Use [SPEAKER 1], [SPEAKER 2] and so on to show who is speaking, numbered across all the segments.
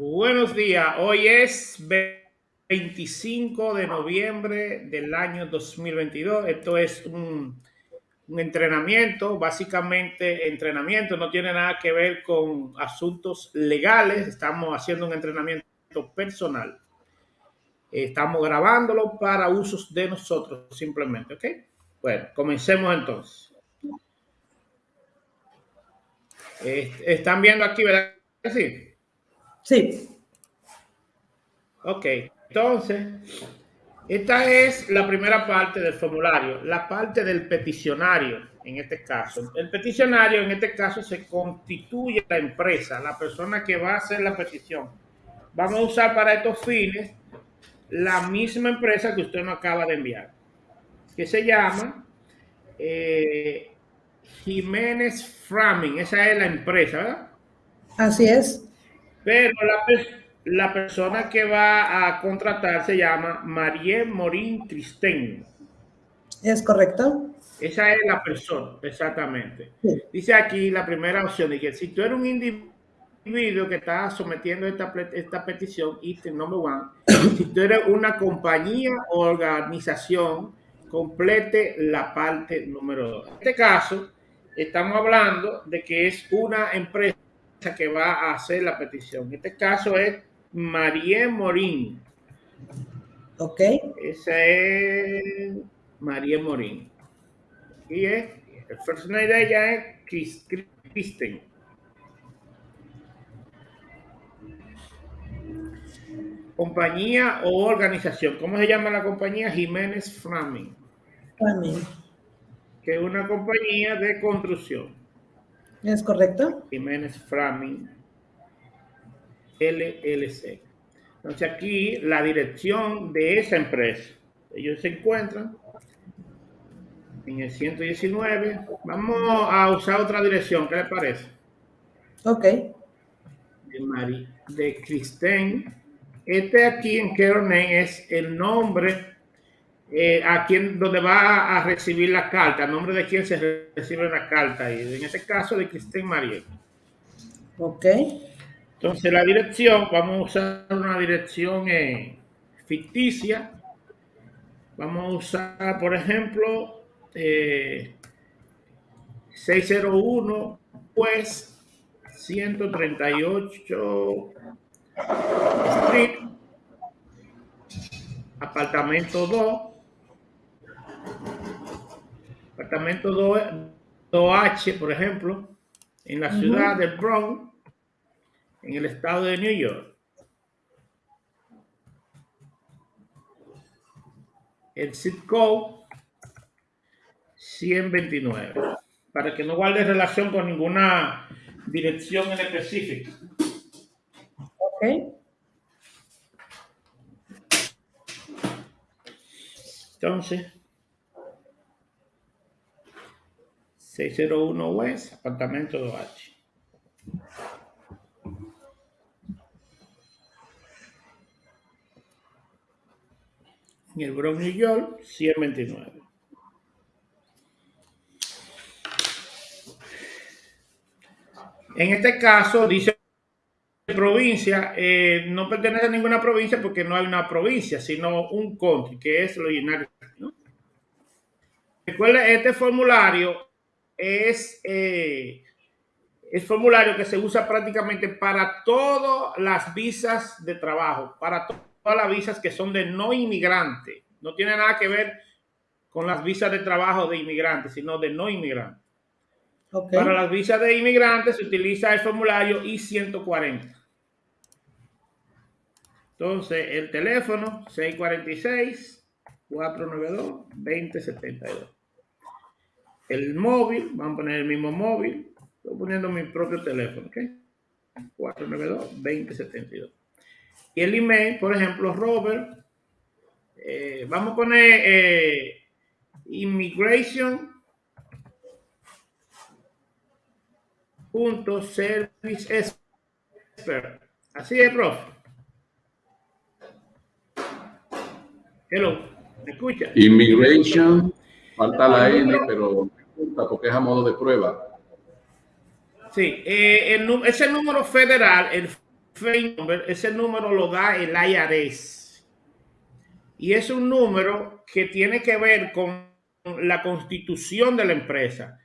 [SPEAKER 1] Buenos días, hoy es 25 de noviembre del año 2022. Esto es un, entrenamiento, básicamente entrenamiento, no tiene nada que ver con asuntos legales, estamos haciendo un entrenamiento personal. Estamos grabándolo para usos de nosotros simplemente, ¿ok? Bueno, comencemos entonces. Están viendo aquí, ¿verdad? Sí.
[SPEAKER 2] Sí.
[SPEAKER 1] Ok, entonces, esta es la primera parte del formulario, la parte del peticionario en este caso. El peticionario en este caso se constituye la empresa, la persona que va a hacer la petición. Vamos a usar para estos fines la misma empresa que usted nos acaba de enviar, que se llama eh, Jiménez Framing. Esa es la empresa, ¿verdad?
[SPEAKER 2] Así es.
[SPEAKER 1] Pero la, la persona que va a contratar se llama Marie Morín Cristén.
[SPEAKER 2] Es correcto.
[SPEAKER 1] Esa es la persona, exactamente. Sí. Dice aquí la primera opción, de que si tú eres un individuo que está sometiendo esta, esta petición, item number one, si tú eres una compañía o organización, complete la parte número dos. En este caso, estamos hablando de que es una empresa que va a hacer la petición. En este caso es Marie Morín.
[SPEAKER 2] Ok.
[SPEAKER 1] Esa es Marie Morín. Y es, el first name de ella es Kristen. Compañía o organización. ¿Cómo se llama la compañía? Jiménez Framing.
[SPEAKER 2] Framing.
[SPEAKER 1] Que es una compañía de construcción.
[SPEAKER 2] ¿Es correcto?
[SPEAKER 1] Jiménez Framing LLC. Entonces aquí la dirección de esa empresa. Ellos se encuentran en el 119. Vamos a usar otra dirección. ¿Qué le parece?
[SPEAKER 2] Ok.
[SPEAKER 1] De, Mari, de Kristen. Este aquí en Keronen es el nombre eh, a quien donde va a recibir la carta, nombre de quien se recibe la carta, y en este caso de Cristín Mariel.
[SPEAKER 2] Ok.
[SPEAKER 1] Entonces la dirección, vamos a usar una dirección eh, ficticia. Vamos a usar, por ejemplo, eh, 601 pues 138 Street, apartamento 2 apartamento 2, 2H, por ejemplo, en la ciudad uh -huh. de Bronx, en el estado de New York. El zip code 129, para que no guarde relación con ninguna dirección en específico.
[SPEAKER 2] Ok.
[SPEAKER 1] Entonces, 601 West, apartamento 2H. En el Bronx, New York, 129. En este caso, dice provincia, eh, no pertenece a ninguna provincia porque no hay una provincia, sino un country, que es lo United ¿no? Recuerda, este formulario es eh, el formulario que se usa prácticamente para todas las visas de trabajo, para to todas las visas que son de no inmigrante. No tiene nada que ver con las visas de trabajo de inmigrantes, sino de no inmigrantes. Okay. Para las visas de inmigrantes se utiliza el formulario I-140. Entonces, el teléfono 646-492-2072 el móvil, vamos a poner el mismo móvil, estoy poniendo mi propio teléfono, ¿ok? 492-2072. Y el email, por ejemplo, Robert, eh, vamos a poner eh, immigration punto service expert. Así es, profe. Hello, ¿me escucha?
[SPEAKER 3] Immigration, falta la N, pero porque es a modo de prueba.
[SPEAKER 1] Sí, eh, el, ese número federal, el FEI number, ese número lo da el IRS. Y es un número que tiene que ver con la constitución de la empresa.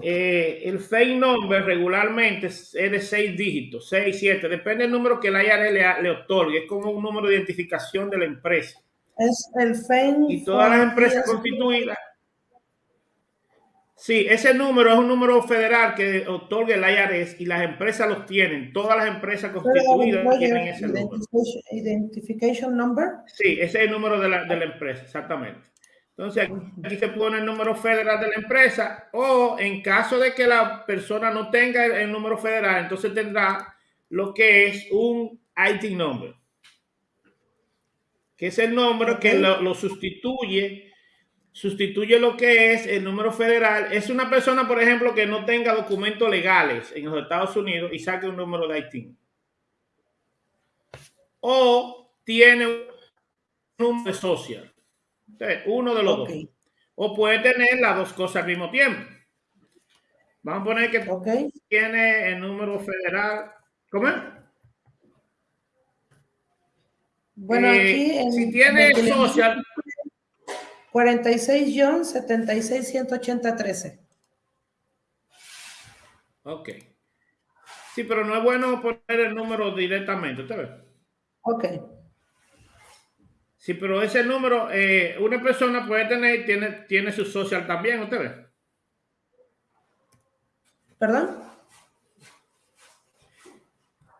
[SPEAKER 1] Eh, el FEI number regularmente es de seis dígitos, seis, siete, depende del número que el IRS le, le otorgue, es como un número de identificación de la empresa.
[SPEAKER 2] Es el FEI.
[SPEAKER 1] Y todas las empresas constituidas Sí, ese número es un número federal que otorga el IRS y las empresas los tienen. Todas las empresas constituidas tienen ese número.
[SPEAKER 2] Identification number.
[SPEAKER 1] Sí, ese es el número de la, de la empresa, exactamente. Entonces aquí se pone el número federal de la empresa o en caso de que la persona no tenga el, número federal, entonces tendrá lo que es un IT number, que es el número que lo, lo sustituye sustituye lo que es el número federal. Es una persona, por ejemplo, que no tenga documentos legales en los Estados Unidos y saque un número de IT. O tiene un número social. uno de los dos. O puede tener las dos cosas al mismo tiempo. Vamos a poner que tiene el número federal. ¿Cómo es?
[SPEAKER 2] Bueno, eh, aquí
[SPEAKER 1] si tiene social,
[SPEAKER 2] 46 John 76 180 13.
[SPEAKER 1] Ok. Sí, pero no es bueno poner el número directamente, ¿usted ve?
[SPEAKER 2] Ok.
[SPEAKER 1] Sí, pero ese número, eh, una persona puede tener, tiene, tiene su social también, ¿usted ve?
[SPEAKER 2] ¿Perdón?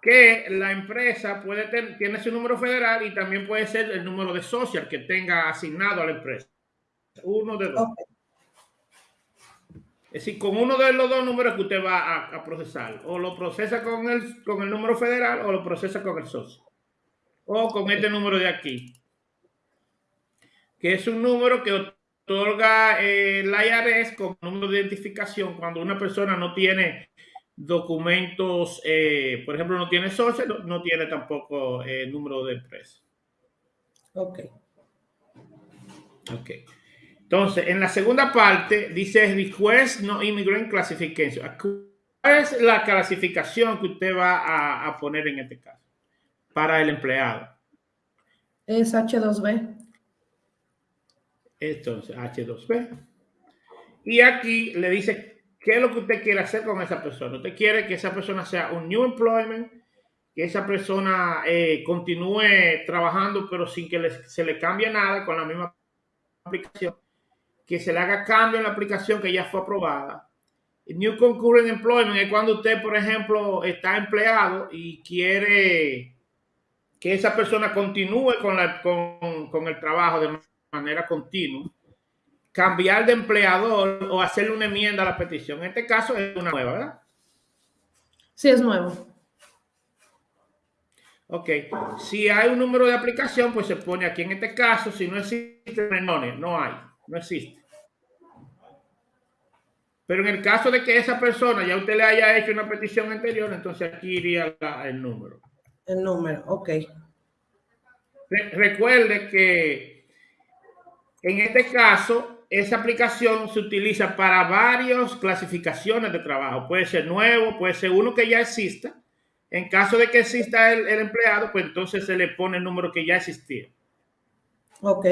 [SPEAKER 1] Que la empresa puede tener, tiene su número federal y también puede ser el número de social que tenga asignado a la empresa. Uno de dos. Es decir, con uno de los dos números que usted va a, procesar. O lo procesa con el, con el número federal o lo procesa con el socio. O con este número de aquí. Que es un número que otorga eh, el IRS como número de identificación cuando una persona no tiene documentos, eh, por ejemplo, no tiene socio, no, tiene tampoco el eh, número de empresa.
[SPEAKER 2] Ok.
[SPEAKER 1] Ok. Entonces, en la segunda parte dice Request No Immigrant Classification. ¿Cuál es la clasificación que usted va a, poner en este caso para el empleado?
[SPEAKER 2] Es H2B.
[SPEAKER 1] Entonces, H2B. Y aquí le dice qué es lo que usted quiere hacer con esa persona. Usted quiere que esa persona sea un new employment, que esa persona eh, continúe trabajando, pero sin que se le cambie nada con la misma aplicación que se le haga cambio en la aplicación que ya fue aprobada. New Concurrent Employment es cuando usted, por ejemplo, está empleado y quiere que esa persona continúe con, la, con, el trabajo de manera continua, cambiar de empleador o hacerle una enmienda a la petición. En este caso es una nueva, ¿verdad?
[SPEAKER 2] Sí, es nuevo.
[SPEAKER 1] Ok, si hay un número de aplicación, pues se pone aquí. En este caso, si no existe, no hay, no existe. Pero en el caso de que esa persona ya usted le haya hecho una petición anterior, entonces aquí iría el número.
[SPEAKER 2] El número, ok.
[SPEAKER 1] recuerde que en este caso, esa aplicación se utiliza para varias clasificaciones de trabajo. Puede ser nuevo, puede ser uno que ya exista. En caso de que exista el, el empleado, pues entonces se le pone el número que ya existía.
[SPEAKER 2] Ok.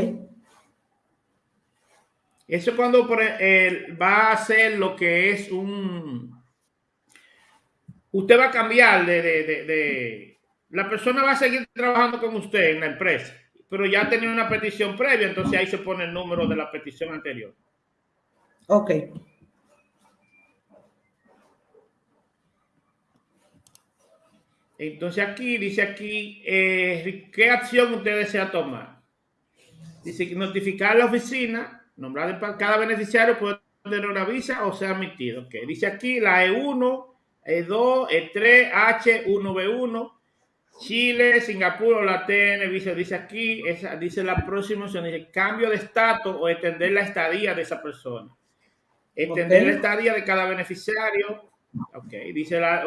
[SPEAKER 1] Eso cuando va a hacer lo que es un... Usted va a cambiar de, de, La persona va a seguir trabajando con usted en la empresa, pero ya tenía una petición previa, entonces ahí se pone el número de la petición anterior.
[SPEAKER 2] Ok.
[SPEAKER 1] Entonces aquí, dice aquí, eh, ¿qué acción usted desea tomar? Dice notificar a la oficina nombrado cada beneficiario puede tener una visa o sea admitido. que Dice aquí la E1, E2, E3, H, 1B1, Chile, Singapur o la TN, visa. Dice aquí, esa, dice la próxima opción, dice cambio de estatus o extender la estadía de esa persona. Extender la estadía de cada beneficiario. Ok, dice la,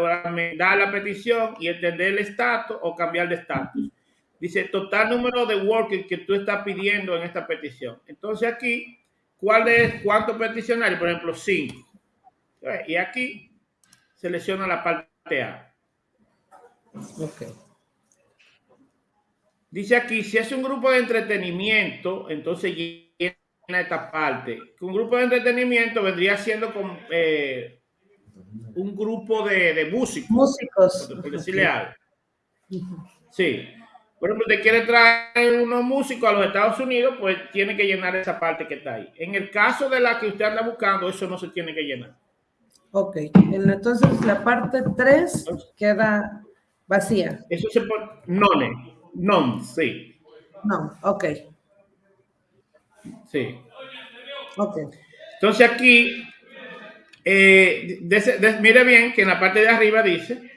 [SPEAKER 1] da la petición y extender el estatus o cambiar de estatus. Dice total número de workers que tú estás pidiendo en esta petición. Entonces aquí ¿Cuál es cuántos peticionarios? Por ejemplo, cinco. Y aquí selecciona la parte A.
[SPEAKER 2] Ok.
[SPEAKER 1] Dice aquí, si es un grupo de entretenimiento, entonces llena esta parte. Un grupo de entretenimiento vendría siendo como, eh, un grupo de, de músicos,
[SPEAKER 2] Músicos.
[SPEAKER 1] por, decirle algo. Sí. Por ejemplo, te quiere traer unos músicos a los Estados Unidos, pues tiene que llenar esa parte que está ahí. En el caso de la que usted anda buscando, eso no se tiene que llenar.
[SPEAKER 2] Ok. En- Entonces la parte 3 queda vacía.
[SPEAKER 1] Eso se pone none, non, sí,
[SPEAKER 2] No. Ok.
[SPEAKER 1] sí.
[SPEAKER 2] Ok.
[SPEAKER 1] Entonces aquí, eh, de- de- mire bien que en la parte de arriba dice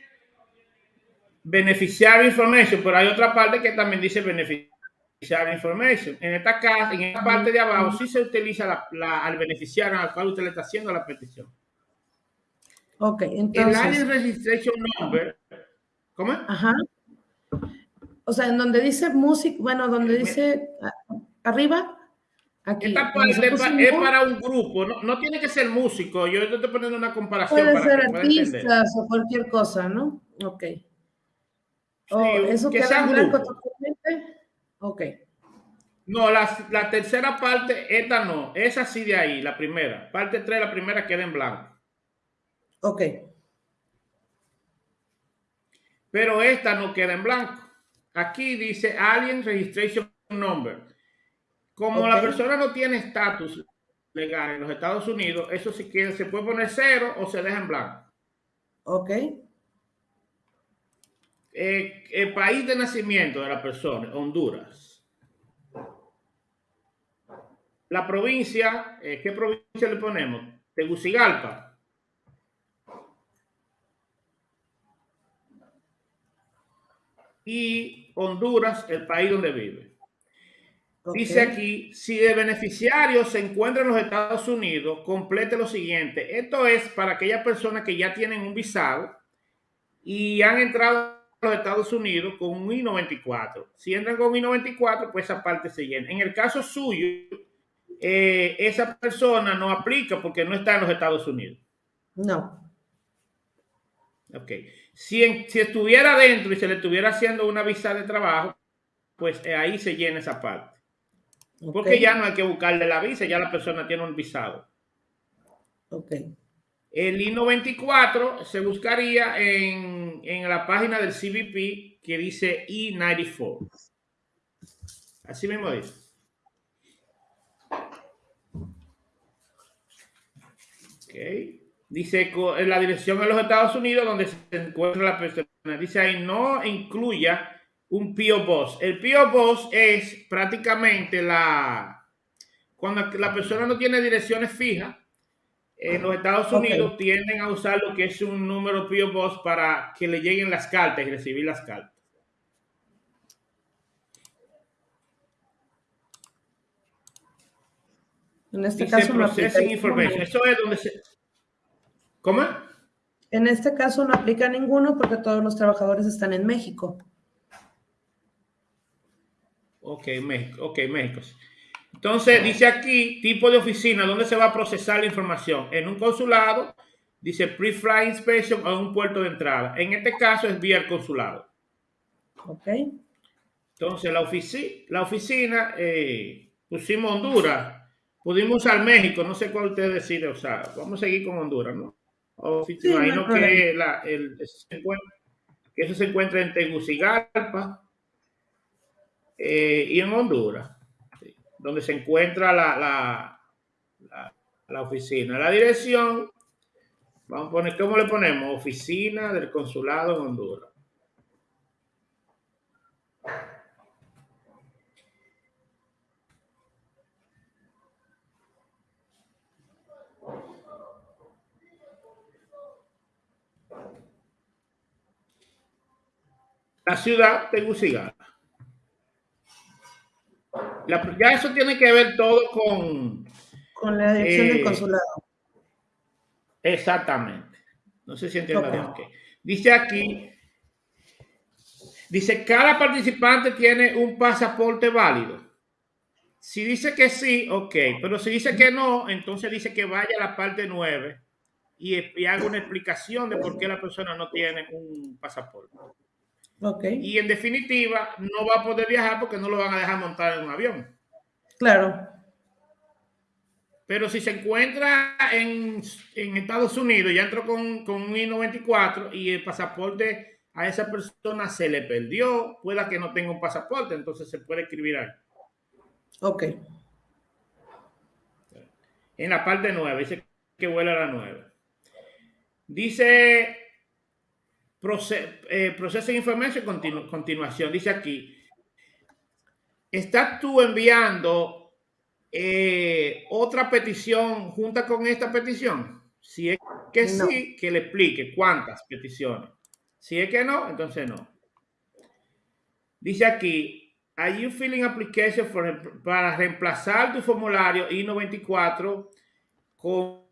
[SPEAKER 1] beneficiar information, pero hay otra parte que también dice beneficiar information. En esta, ca- en esta parte de abajo sí se utiliza la, la- al beneficiario al cual usted le está haciendo la petición.
[SPEAKER 2] Ok.
[SPEAKER 1] El
[SPEAKER 2] Entonces.
[SPEAKER 1] Alien Registration Number, ¿cómo?
[SPEAKER 2] Ajá. O sea, en donde dice música, bueno, donde dice arriba, aquí.
[SPEAKER 1] Esta parte es para un grupo, no, no tiene que ser músico. Yo te estoy poniendo una comparación
[SPEAKER 2] Puede
[SPEAKER 1] para
[SPEAKER 2] ser
[SPEAKER 1] que
[SPEAKER 2] artistas o cualquier cosa, ¿no? Ok. O
[SPEAKER 1] Sí,
[SPEAKER 2] eso
[SPEAKER 1] que
[SPEAKER 2] queda en blanco totalmente. Ok.
[SPEAKER 1] No, la, la tercera parte, esta no, esa sí de ahí, la primera. Parte 3, la primera queda en blanco.
[SPEAKER 2] Ok.
[SPEAKER 1] Pero esta no queda en blanco. Aquí dice Alien Registration Number. Como la persona no tiene estatus legal en los Estados Unidos, eso sí que se puede poner cero o se deja en blanco.
[SPEAKER 2] Ok.
[SPEAKER 1] Eh, el país de nacimiento de la persona, Honduras. La provincia, eh, ¿qué provincia le ponemos? Tegucigalpa. Y Honduras, el país donde vive. Dice aquí, si el beneficiario se encuentra en los Estados Unidos, complete lo siguiente. Esto es para aquellas personas que ya tienen un visado y han entrado los Estados Unidos con un I-94. Si entran con un I-94, pues esa parte se llena. En el caso suyo, eh, esa persona no aplica porque no está en los Estados Unidos.
[SPEAKER 2] No.
[SPEAKER 1] Ok. Si, en- si estuviera dentro y se le estuviera haciendo una visa de trabajo, pues eh, ahí se llena esa parte. Porque ya no hay que buscarle la visa, ya la persona tiene un visado.
[SPEAKER 2] Ok.
[SPEAKER 1] El I-94 se buscaría en, en la página del CBP que dice I-94. Así mismo dice. Ok. Dice en la dirección de los Estados Unidos donde se encuentra la persona. Dice ahí no incluya un P.O. Box. El P.O. Box es prácticamente la... Cuando la persona no tiene direcciones fijas, en los Estados. Unidos tienden a usar lo que es un número P.O. Box para que le lleguen las cartas y recibir las cartas.
[SPEAKER 2] En este
[SPEAKER 1] Dice
[SPEAKER 2] caso no ninguno.
[SPEAKER 1] Information. Eso es donde se... ¿Cómo?
[SPEAKER 2] En este caso no aplica ninguno porque todos los trabajadores están en México.
[SPEAKER 1] Ok, México. Ok, México. Entonces, dice aquí, tipo de oficina, ¿dónde se va a procesar la información? En un consulado, dice pre-flight inspection o en un puerto de entrada. En este caso es vía el consulado.
[SPEAKER 2] Ok.
[SPEAKER 1] Entonces, la, ofici- la oficina, eh, pusimos Honduras, pudimos usar México, no sé cuál usted decide usar. Vamos a seguir con Honduras, ¿no? Ofici-
[SPEAKER 2] Sí, no
[SPEAKER 1] que, la- el- que eso se encuentra en Tegucigalpa eh, y en Honduras, donde se encuentra la, la, la- oficina. La dirección, vamos a poner, ¿cómo le ponemos? Oficina del consulado en Honduras. La ciudad Tegucigalpa. La- ya eso tiene que ver todo con,
[SPEAKER 2] Con la dirección
[SPEAKER 1] Eh,
[SPEAKER 2] del consulado.
[SPEAKER 1] Exactamente. No sé si entiendo bien. Dice aquí, dice, cada participante tiene un pasaporte válido. Si dice que sí, ok, pero si dice que no, entonces dice que vaya a la parte 9 y, y haga una explicación de por qué la persona no tiene un pasaporte.
[SPEAKER 2] Okay.
[SPEAKER 1] Y en definitiva, no va a poder viajar porque no lo van a dejar montar en un avión.
[SPEAKER 2] Claro.
[SPEAKER 1] Pero si se encuentra en, en Estados Unidos, ya entró con, con un I-94 y el pasaporte a esa persona se le perdió, pueda que no tenga un pasaporte, entonces se puede escribir ahí.
[SPEAKER 2] Ok.
[SPEAKER 1] En la parte 9, dice que vuela a la 9. Dice eh, Processing Information continu, continuación. Dice aquí, ¿estás tú enviando eh, otra petición junto con esta petición? Si es que
[SPEAKER 2] No.
[SPEAKER 1] sí, que le explique cuántas peticiones. Si es que no, entonces no. Dice aquí, are you filling application for- para reemplazar tu formulario I-94 con,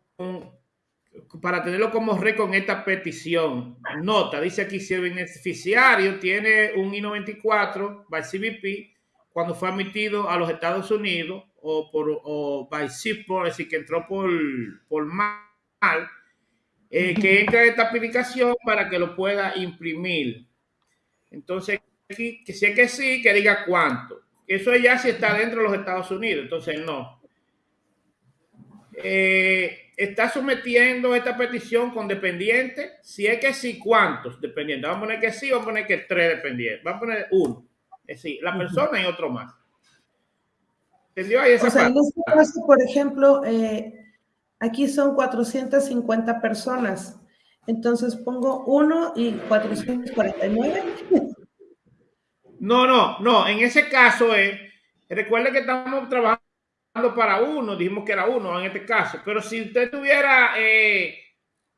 [SPEAKER 1] para tenerlo como red con esta petición? Nota, dice aquí, si el beneficiario tiene un I-94 by CBP cuando fue admitido a los Estados Unidos o por o by SIPO, es decir, que entró por, por mal, eh, que entre esta aplicación para que lo pueda imprimir. Entonces, aquí, que si es que sí, que diga cuánto. Eso ya si está dentro de los Estados Unidos, entonces no. Eh, está sometiendo esta petición con dependientes. Si es que sí, ¿cuántos dependientes? Vamos a poner que sí, vamos a poner que tres dependientes. Vamos a poner uno. Es decir, la persona y otro más. ¿Entendió ahí esa
[SPEAKER 2] O sea, en este caso, por ejemplo, eh, aquí son 450 personas. Entonces pongo 1 y 449.
[SPEAKER 1] No, no, no. En ese caso es, recuerde que estamos trabajando para uno, dijimos que era uno en este caso, pero si usted tuviera, eh,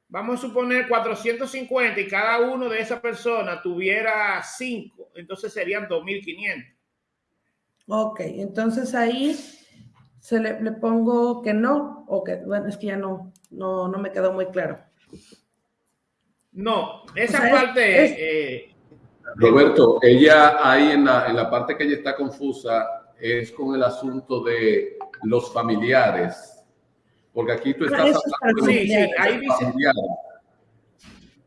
[SPEAKER 1] vamos a suponer 450 y cada uno de esas personas tuviera 5, entonces serían 2500.
[SPEAKER 2] Ok, entonces ahí se le, le pongo que no, o que, bueno, es que ya no, no, no me quedó muy claro.
[SPEAKER 1] No, esa
[SPEAKER 2] O sea, es-
[SPEAKER 1] parte,
[SPEAKER 2] es-
[SPEAKER 1] eh,
[SPEAKER 3] Roberto, ella ahí en la, en la parte que ella está confusa es con el asunto de los familiares. Porque aquí tú
[SPEAKER 2] Ah,
[SPEAKER 3] estás hablando de
[SPEAKER 1] sí, sí,
[SPEAKER 3] los
[SPEAKER 1] ahí dice,
[SPEAKER 3] familiares.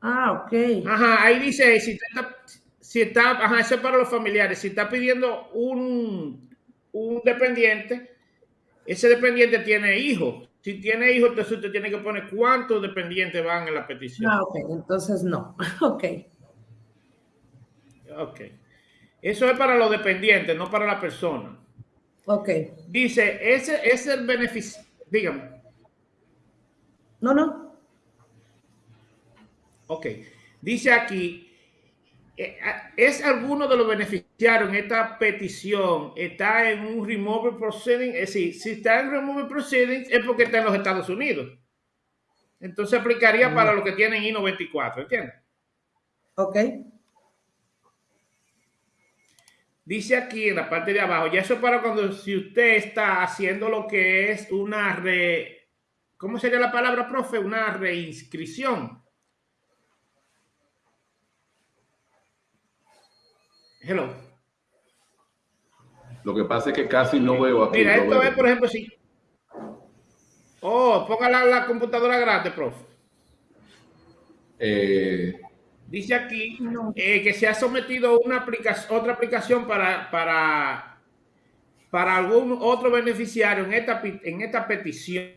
[SPEAKER 2] Ah, ok.
[SPEAKER 1] Ajá, ahí dice, si está, si está, ajá, eso es para los familiares, si está pidiendo un, un dependiente, ese dependiente tiene hijos. Si tiene hijos, entonces usted tiene que poner cuántos dependientes van en la petición.
[SPEAKER 2] Ah, ok, entonces no. Ok,
[SPEAKER 1] Ok. Eso es para los dependientes, no para la persona.
[SPEAKER 2] ok.
[SPEAKER 1] Dice, ese es el beneficio, dígame.
[SPEAKER 2] No, no.
[SPEAKER 1] Ok. Dice aquí, eh, ¿es alguno de los beneficiarios en esta petición está en un removal proceeding? Es decir, si está en removal proceedings es porque está en los Estados Unidos. Entonces aplicaría para los que tienen I-94, ¿entiendes?
[SPEAKER 2] Ok,
[SPEAKER 1] Dice aquí en la parte de abajo, ya eso es para cuando si usted está haciendo lo que es una re... ¿Cómo sería la palabra, profe? Una reinscripción. Hello.
[SPEAKER 3] Lo que pasa es que casi no veo aquí.
[SPEAKER 1] Mira, esto
[SPEAKER 3] Roberto.
[SPEAKER 1] es, por ejemplo, si... Oh, ponga la, la computadora grande, profe.
[SPEAKER 3] Eh,
[SPEAKER 1] Dice aquí
[SPEAKER 2] No.
[SPEAKER 1] eh, que se ha sometido una aplicación, otra aplicación para, para, para algún otro beneficiario en esta, en esta petición.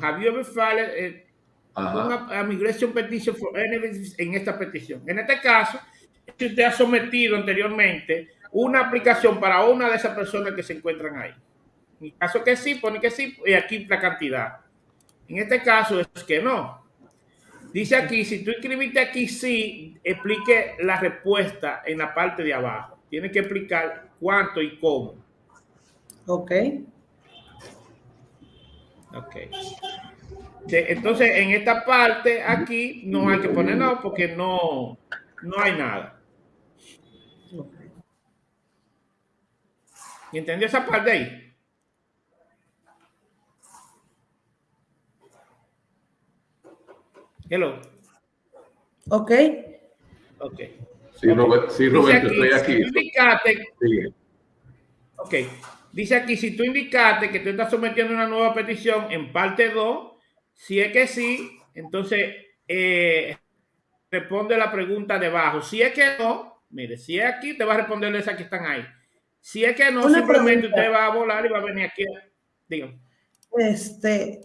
[SPEAKER 1] Have you ever filed eh, una a migration petition for en esta petición? En este caso, si usted ha sometido anteriormente una aplicación para una de esas personas que se encuentran ahí. En caso que sí, pone que sí, y aquí la cantidad. En este caso es que no. Dice aquí, si tú escribiste aquí sí, explique la respuesta en la parte de abajo. Tiene que explicar cuánto y cómo.
[SPEAKER 2] ok.
[SPEAKER 1] Ok. Entonces, en esta parte aquí no hay que poner no porque no, no hay nada.
[SPEAKER 2] ok.
[SPEAKER 1] ¿Y ¿Entendió esa parte ahí? Hello.
[SPEAKER 2] Ok,
[SPEAKER 1] Ok.
[SPEAKER 3] Sí, Robert- sí, Roberto,
[SPEAKER 1] aquí,
[SPEAKER 3] estoy
[SPEAKER 1] si
[SPEAKER 3] aquí.
[SPEAKER 1] tú indicaste
[SPEAKER 3] Sigue.
[SPEAKER 1] Ok. Dice aquí, si tú indicaste que tú estás sometiendo una nueva petición en parte 2, si es que sí, entonces eh, responde la pregunta debajo. Si es que no, Mire, si es aquí, te va a responder esas que están ahí. Si es que no,
[SPEAKER 2] Una
[SPEAKER 1] simplemente
[SPEAKER 2] pregunta.
[SPEAKER 1] usted va a volar y va a venir aquí. Dígame.
[SPEAKER 2] Este,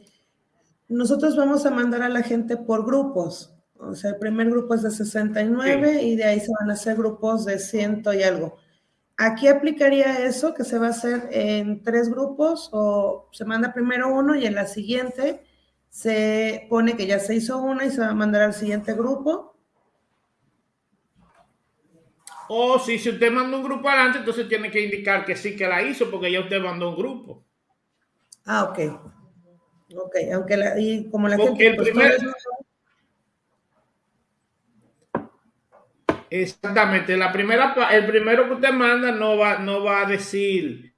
[SPEAKER 2] nosotros vamos a mandar a la gente por grupos. O sea, el primer grupo es de 69 y de ahí se van a hacer grupos de ciento y algo. ¿Aquí aplicaría eso que se va a hacer en tres grupos o se manda primero uno y en la siguiente se pone que ya se hizo una y se va a mandar al siguiente grupo?
[SPEAKER 1] O si, si usted manda un grupo adelante, entonces tiene que indicar que sí que la hizo porque ya usted mandó un grupo.
[SPEAKER 2] Ah, ok. Ok, aunque la, y como la
[SPEAKER 1] Porque
[SPEAKER 2] gente...
[SPEAKER 1] el
[SPEAKER 2] pues,
[SPEAKER 1] primer- Exactamente. La primera, el primero que usted manda no va, no va a decir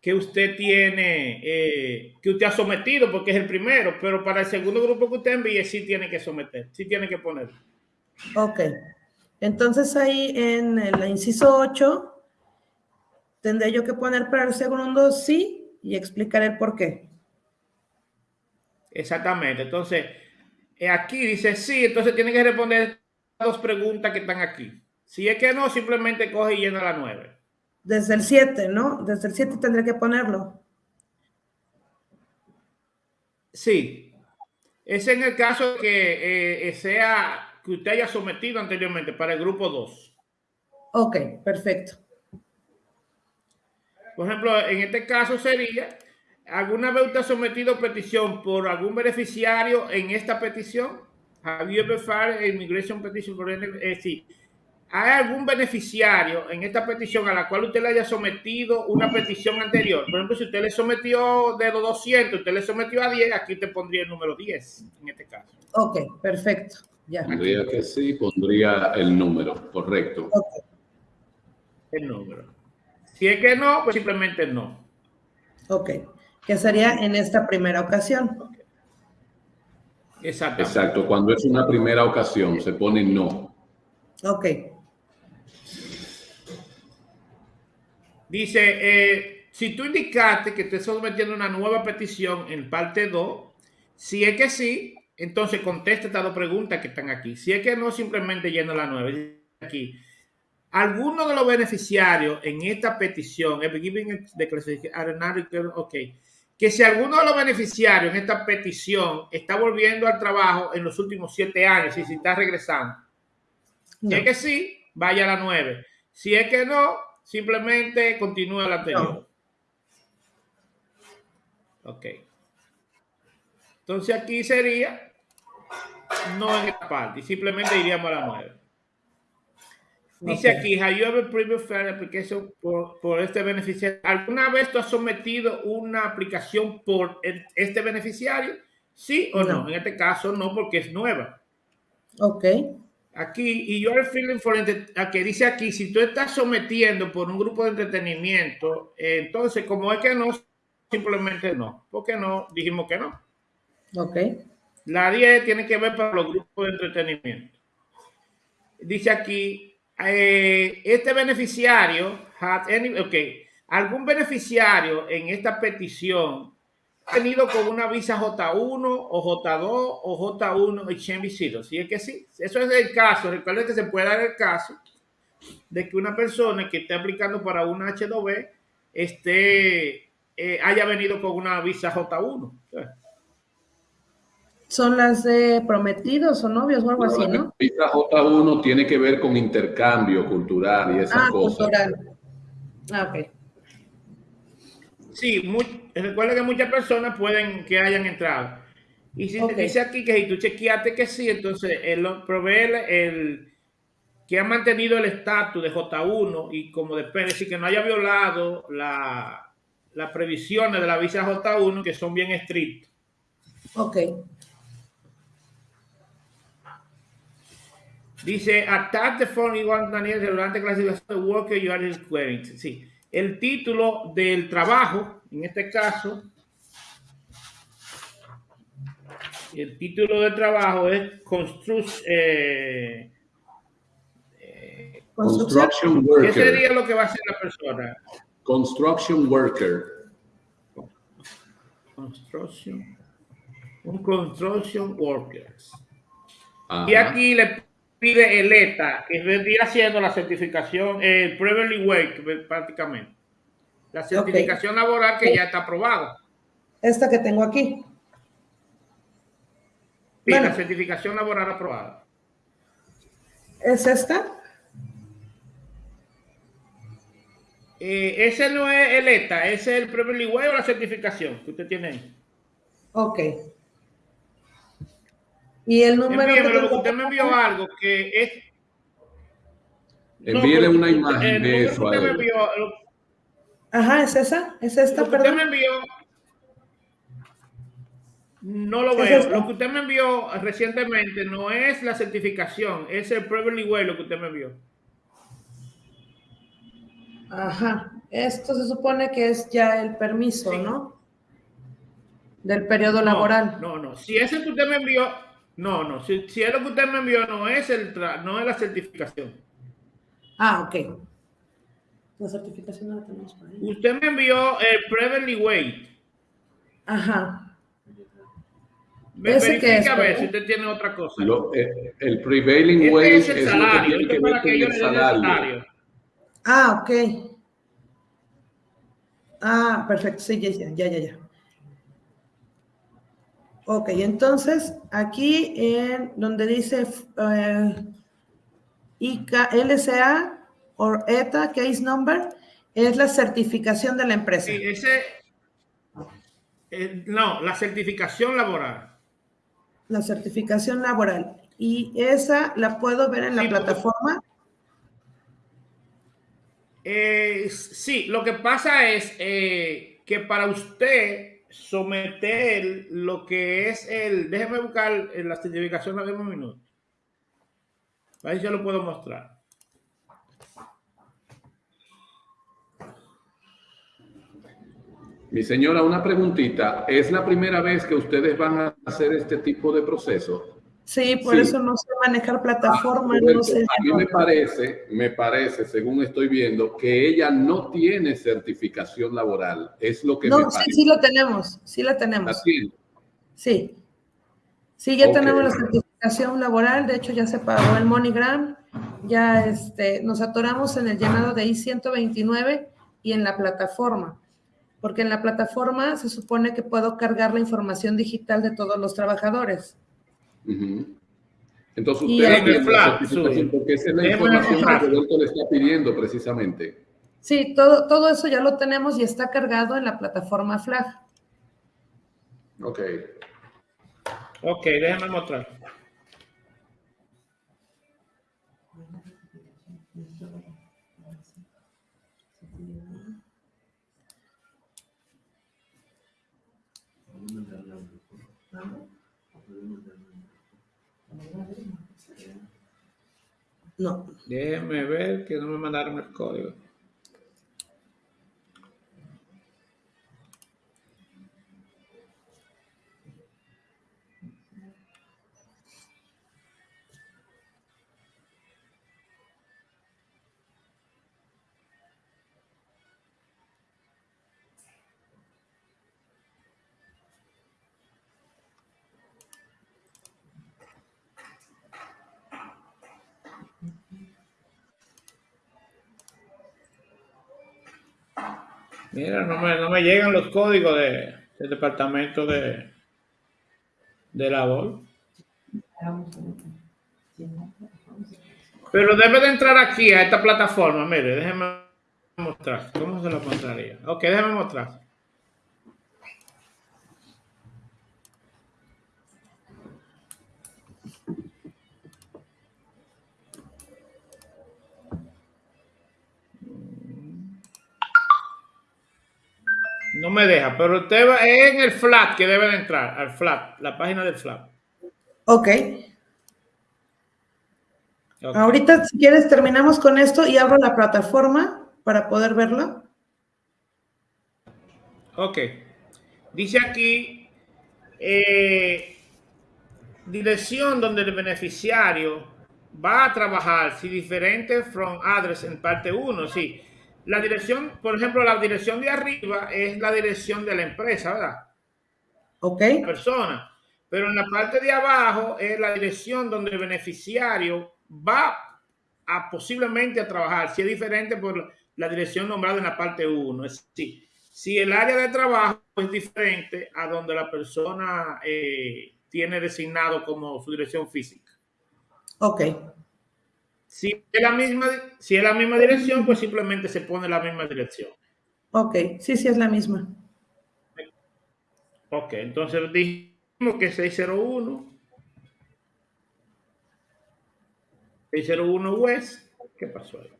[SPEAKER 1] que usted tiene, eh, que usted ha sometido, porque es el primero, pero para el segundo grupo que usted envíe, sí tiene que someter, sí tiene que poner.
[SPEAKER 2] Ok. Entonces ahí en el inciso 8 tendré yo que poner para el segundo sí y explicar el por qué.
[SPEAKER 1] Exactamente. Entonces, eh, aquí dice sí, entonces tiene que responder dos preguntas que están aquí. Si es que no, simplemente coge y llena la nueve.
[SPEAKER 2] Desde el 7, ¿no? Desde el 7 tendré que ponerlo.
[SPEAKER 1] Sí. Es en el caso que eh, sea que usted haya sometido anteriormente para el grupo 2.
[SPEAKER 2] Ok, perfecto.
[SPEAKER 1] Por ejemplo, en este caso sería, ¿alguna vez usted ha sometido petición por algún beneficiario en esta petición? Have you ever filed immigration petition for any, es decir, ¿hay algún beneficiario en esta petición a la cual usted le haya sometido una petición anterior? Por ejemplo, si usted le sometió de los 200, usted le sometió a 10, aquí te pondría el número 10 en este caso.
[SPEAKER 2] Ok, perfecto. Ya.
[SPEAKER 3] Pondría que sí, pondría el número, correcto.
[SPEAKER 1] El número. Si es que no, pues simplemente no.
[SPEAKER 2] ok. Que sería en esta primera ocasión.
[SPEAKER 1] Exactamente.
[SPEAKER 3] Exacto. Cuando es una primera ocasión, se pone no.
[SPEAKER 2] Ok,
[SPEAKER 1] Dice, eh, si tú indicaste que te estás sometiendo una nueva petición en parte 2, si es que sí, entonces contesta estas dos preguntas que están aquí. Si es que no, simplemente llena la 9. Aquí. Alguno de los beneficiarios en esta petición, eh, giving the classification- ok, que si alguno de los beneficiarios en esta petición está volviendo al trabajo en los últimos siete años y si está regresando, si es que sí, vaya a la 9. Si es que no, simplemente continúa la anterior. Ok. Entonces aquí sería no en esta parte, simplemente iríamos a la 9. Dice
[SPEAKER 2] Ok.
[SPEAKER 1] aquí, have you ever application por, por este beneficiario? ¿Alguna vez tú has sometido una aplicación por el- este beneficiario? ¿Sí o no?
[SPEAKER 2] No.
[SPEAKER 1] En este caso no, porque es nueva.
[SPEAKER 2] Ok,
[SPEAKER 1] Aquí, y you are feeling for a que dice aquí, si tú estás sometiendo por un grupo de entretenimiento, eh, entonces como es que no, simplemente no. ¿Por qué no? Dijimos que no.
[SPEAKER 2] ok.
[SPEAKER 1] La 10 tiene que ver para los grupos de entretenimiento. Dice aquí, eh, este beneficiario, any- ok, algún beneficiario en esta petición ha tenido con una visa J1 o J2 o J1 exchange visitor. Si es que sí, eso es el caso. Recuerden que se puede dar el caso de que una persona que esté aplicando para una H2B esté, eh, haya venido con una visa J1.
[SPEAKER 2] Son las de prometidos o novios o algo así,
[SPEAKER 3] La
[SPEAKER 2] ¿no?
[SPEAKER 3] visa J1 tiene que ver con intercambio cultural y esas
[SPEAKER 2] Ah,
[SPEAKER 3] cosas.
[SPEAKER 2] cultural. Ah, ok.
[SPEAKER 1] Sí, muy, recuerda que muchas personas pueden que hayan entrado. Y si
[SPEAKER 2] Ok.
[SPEAKER 1] te dice aquí que si tú chequeaste que sí, entonces él lo- provee el, el- que ha mantenido el estatus de J1 y como después decir que no haya violado la, las previsiones de la visa J1 que son bien estrictas.
[SPEAKER 2] Ok,
[SPEAKER 1] Dice, attach the following one Daniel relevante clasificación de worker you are requiring. Sí, el título del trabajo, en este caso, el título del trabajo es construct, eh,
[SPEAKER 2] construcción.
[SPEAKER 3] Construction
[SPEAKER 1] ¿Qué
[SPEAKER 3] worker.
[SPEAKER 1] sería lo que va a hacer la persona?
[SPEAKER 3] Construction worker.
[SPEAKER 1] Construction, un construction workers.
[SPEAKER 3] Ajá.
[SPEAKER 1] Y aquí le pide el ETA, que vendría siendo la certificación, el Previously Wage, prácticamente. La certificación laboral que ya está aprobada.
[SPEAKER 2] Esta que tengo aquí.
[SPEAKER 1] Sí, la certificación laboral aprobada.
[SPEAKER 2] ¿Es esta?
[SPEAKER 1] Eh, ese no es el ETA, ese es el Previously Wage o la certificación que usted tiene ahí.
[SPEAKER 2] Ok. Y el número.
[SPEAKER 1] Envíeme, que usted me envió algo que es.
[SPEAKER 3] Envíele una imagen de eso.
[SPEAKER 1] me envió,
[SPEAKER 2] Ajá, es esa, es esta,
[SPEAKER 1] lo que Usted me envió. No lo veo. Lo que usted me envió recientemente no es la certificación, es el Previously Way lo que usted me envió.
[SPEAKER 2] Ajá. Esto se supone que es ya el permiso, ¿no? Del periodo laboral.
[SPEAKER 1] No, no. Si ese que usted me envió, no, no. Si, si es lo que usted me envió, no es, el no es la certificación.
[SPEAKER 2] Ah, ok. La certificación no la tenemos por ahí.
[SPEAKER 1] Usted me envió el Previously Weight.
[SPEAKER 2] Ajá.
[SPEAKER 1] ¿Ese que es, a ver si usted tiene otra cosa.
[SPEAKER 3] Eh, el prevailing este wage
[SPEAKER 1] es el salario. Es, para que yo le salario.
[SPEAKER 2] Ah, ok. Ah, perfecto. Sí, ya, ya, ya, ya. Ok, entonces aquí en donde dice eh, LCA o ETA, case number, es la certificación de la empresa.
[SPEAKER 1] Sí, ese, eh, no, la certificación laboral.
[SPEAKER 2] La certificación laboral. ¿Y esa la puedo ver en la plataforma?
[SPEAKER 1] Eh, sí, lo que pasa es eh, que para usted someter lo que es el, déjeme buscar la certificación de un minuto. Ahí yo lo puedo mostrar.
[SPEAKER 3] Mi señora, una preguntita. ¿Es la primera vez que ustedes van a hacer este tipo de proceso?
[SPEAKER 2] Sí, por eso no sé manejar plataformas.
[SPEAKER 3] Ah, a mí me parece, me parece, según estoy viendo, que ella no tiene certificación laboral. Es lo que
[SPEAKER 2] no,
[SPEAKER 3] me
[SPEAKER 2] sí, sí lo tenemos, sí la tenemos. Sí. Sí, ya tenemos la certificación laboral. De hecho, ya se pagó el MoneyGram. Ya este, nos atoramos en el llenado de I-129 y en la plataforma. Porque en la plataforma se supone que puedo cargar la información digital de todos los trabajadores.
[SPEAKER 3] Entonces usted tiene certificación porque esa es la información que Roberto le está pidiendo precisamente.
[SPEAKER 2] Sí, todo, todo eso ya lo tenemos y está cargado en la plataforma Flag.
[SPEAKER 3] Ok.
[SPEAKER 1] Ok, déjame mostrar.
[SPEAKER 2] No.
[SPEAKER 1] Déjenme ver que no me mandaron el código. Mira, no me, no me llegan los códigos de, del departamento de, de labor. Pero debe de entrar aquí a esta plataforma. Mire, déjeme mostrar. ¿Cómo se lo mostraría? Ok, déjeme mostrar. No me deja, pero usted va en el flat que debe de entrar, al flat, la página del flat.
[SPEAKER 2] Ok. Ahorita, si quieres, terminamos con esto y abro la plataforma para poder verlo.
[SPEAKER 1] Ok. Dice aquí, eh, dirección donde el beneficiario va a trabajar, si diferente from address en parte 1, sí. La dirección, por ejemplo, la dirección de arriba es la dirección de la empresa, ¿verdad?
[SPEAKER 2] Ok.
[SPEAKER 1] La persona. Pero en la parte de abajo es la dirección donde el beneficiario va a posiblemente a trabajar, si es diferente por la dirección nombrada en la parte 1. Es decir, si el área de trabajo es diferente a donde la persona eh, tiene designado como su dirección física.
[SPEAKER 2] Ok.
[SPEAKER 1] Si es, la misma, si es la misma dirección, pues simplemente se pone la misma dirección.
[SPEAKER 2] Ok, sí, sí es la misma.
[SPEAKER 1] Ok, entonces dijimos que 601. 601 West. ¿Qué pasó ahí?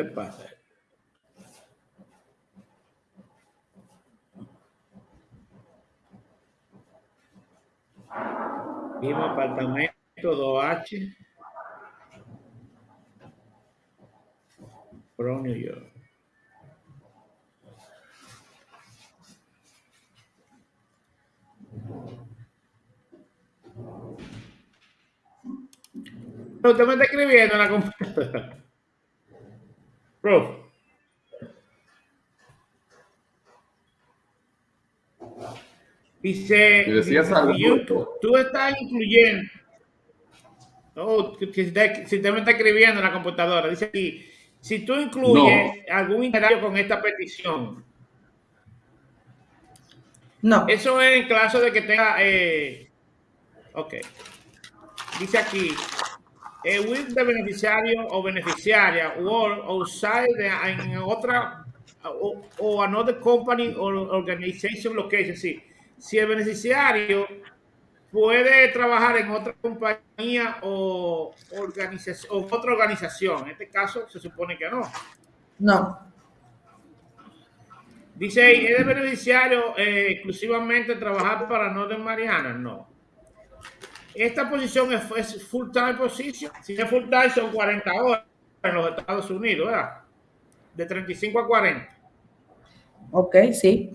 [SPEAKER 1] ¿Qué le pasa? Mismo apartamento 2H. From New York. Pero usted me está escribiendo en la computadora. Prof. Dice,
[SPEAKER 3] decías
[SPEAKER 1] tú estás incluyendo. Oh, que si usted me está escribiendo en la computadora, dice aquí, si tú incluyes algún interacto con esta petición,
[SPEAKER 2] No.
[SPEAKER 1] eso es en caso de que tenga, eh, ok, dice aquí, with de beneficiario o beneficiaria or outside de, en otra o, o another company or organization location, sí. Si el beneficiario puede trabajar en otra compañía o organización o otra organización, en este caso se supone que no.
[SPEAKER 2] No.
[SPEAKER 1] Dice ¿es de beneficiario eh, exclusivamente trabajar para Northern Mariana? No. Esta posición es, es full time position. Si es full time son 40 horas en los Estados Unidos, ¿verdad? De 35 a 40.
[SPEAKER 2] Ok, sí.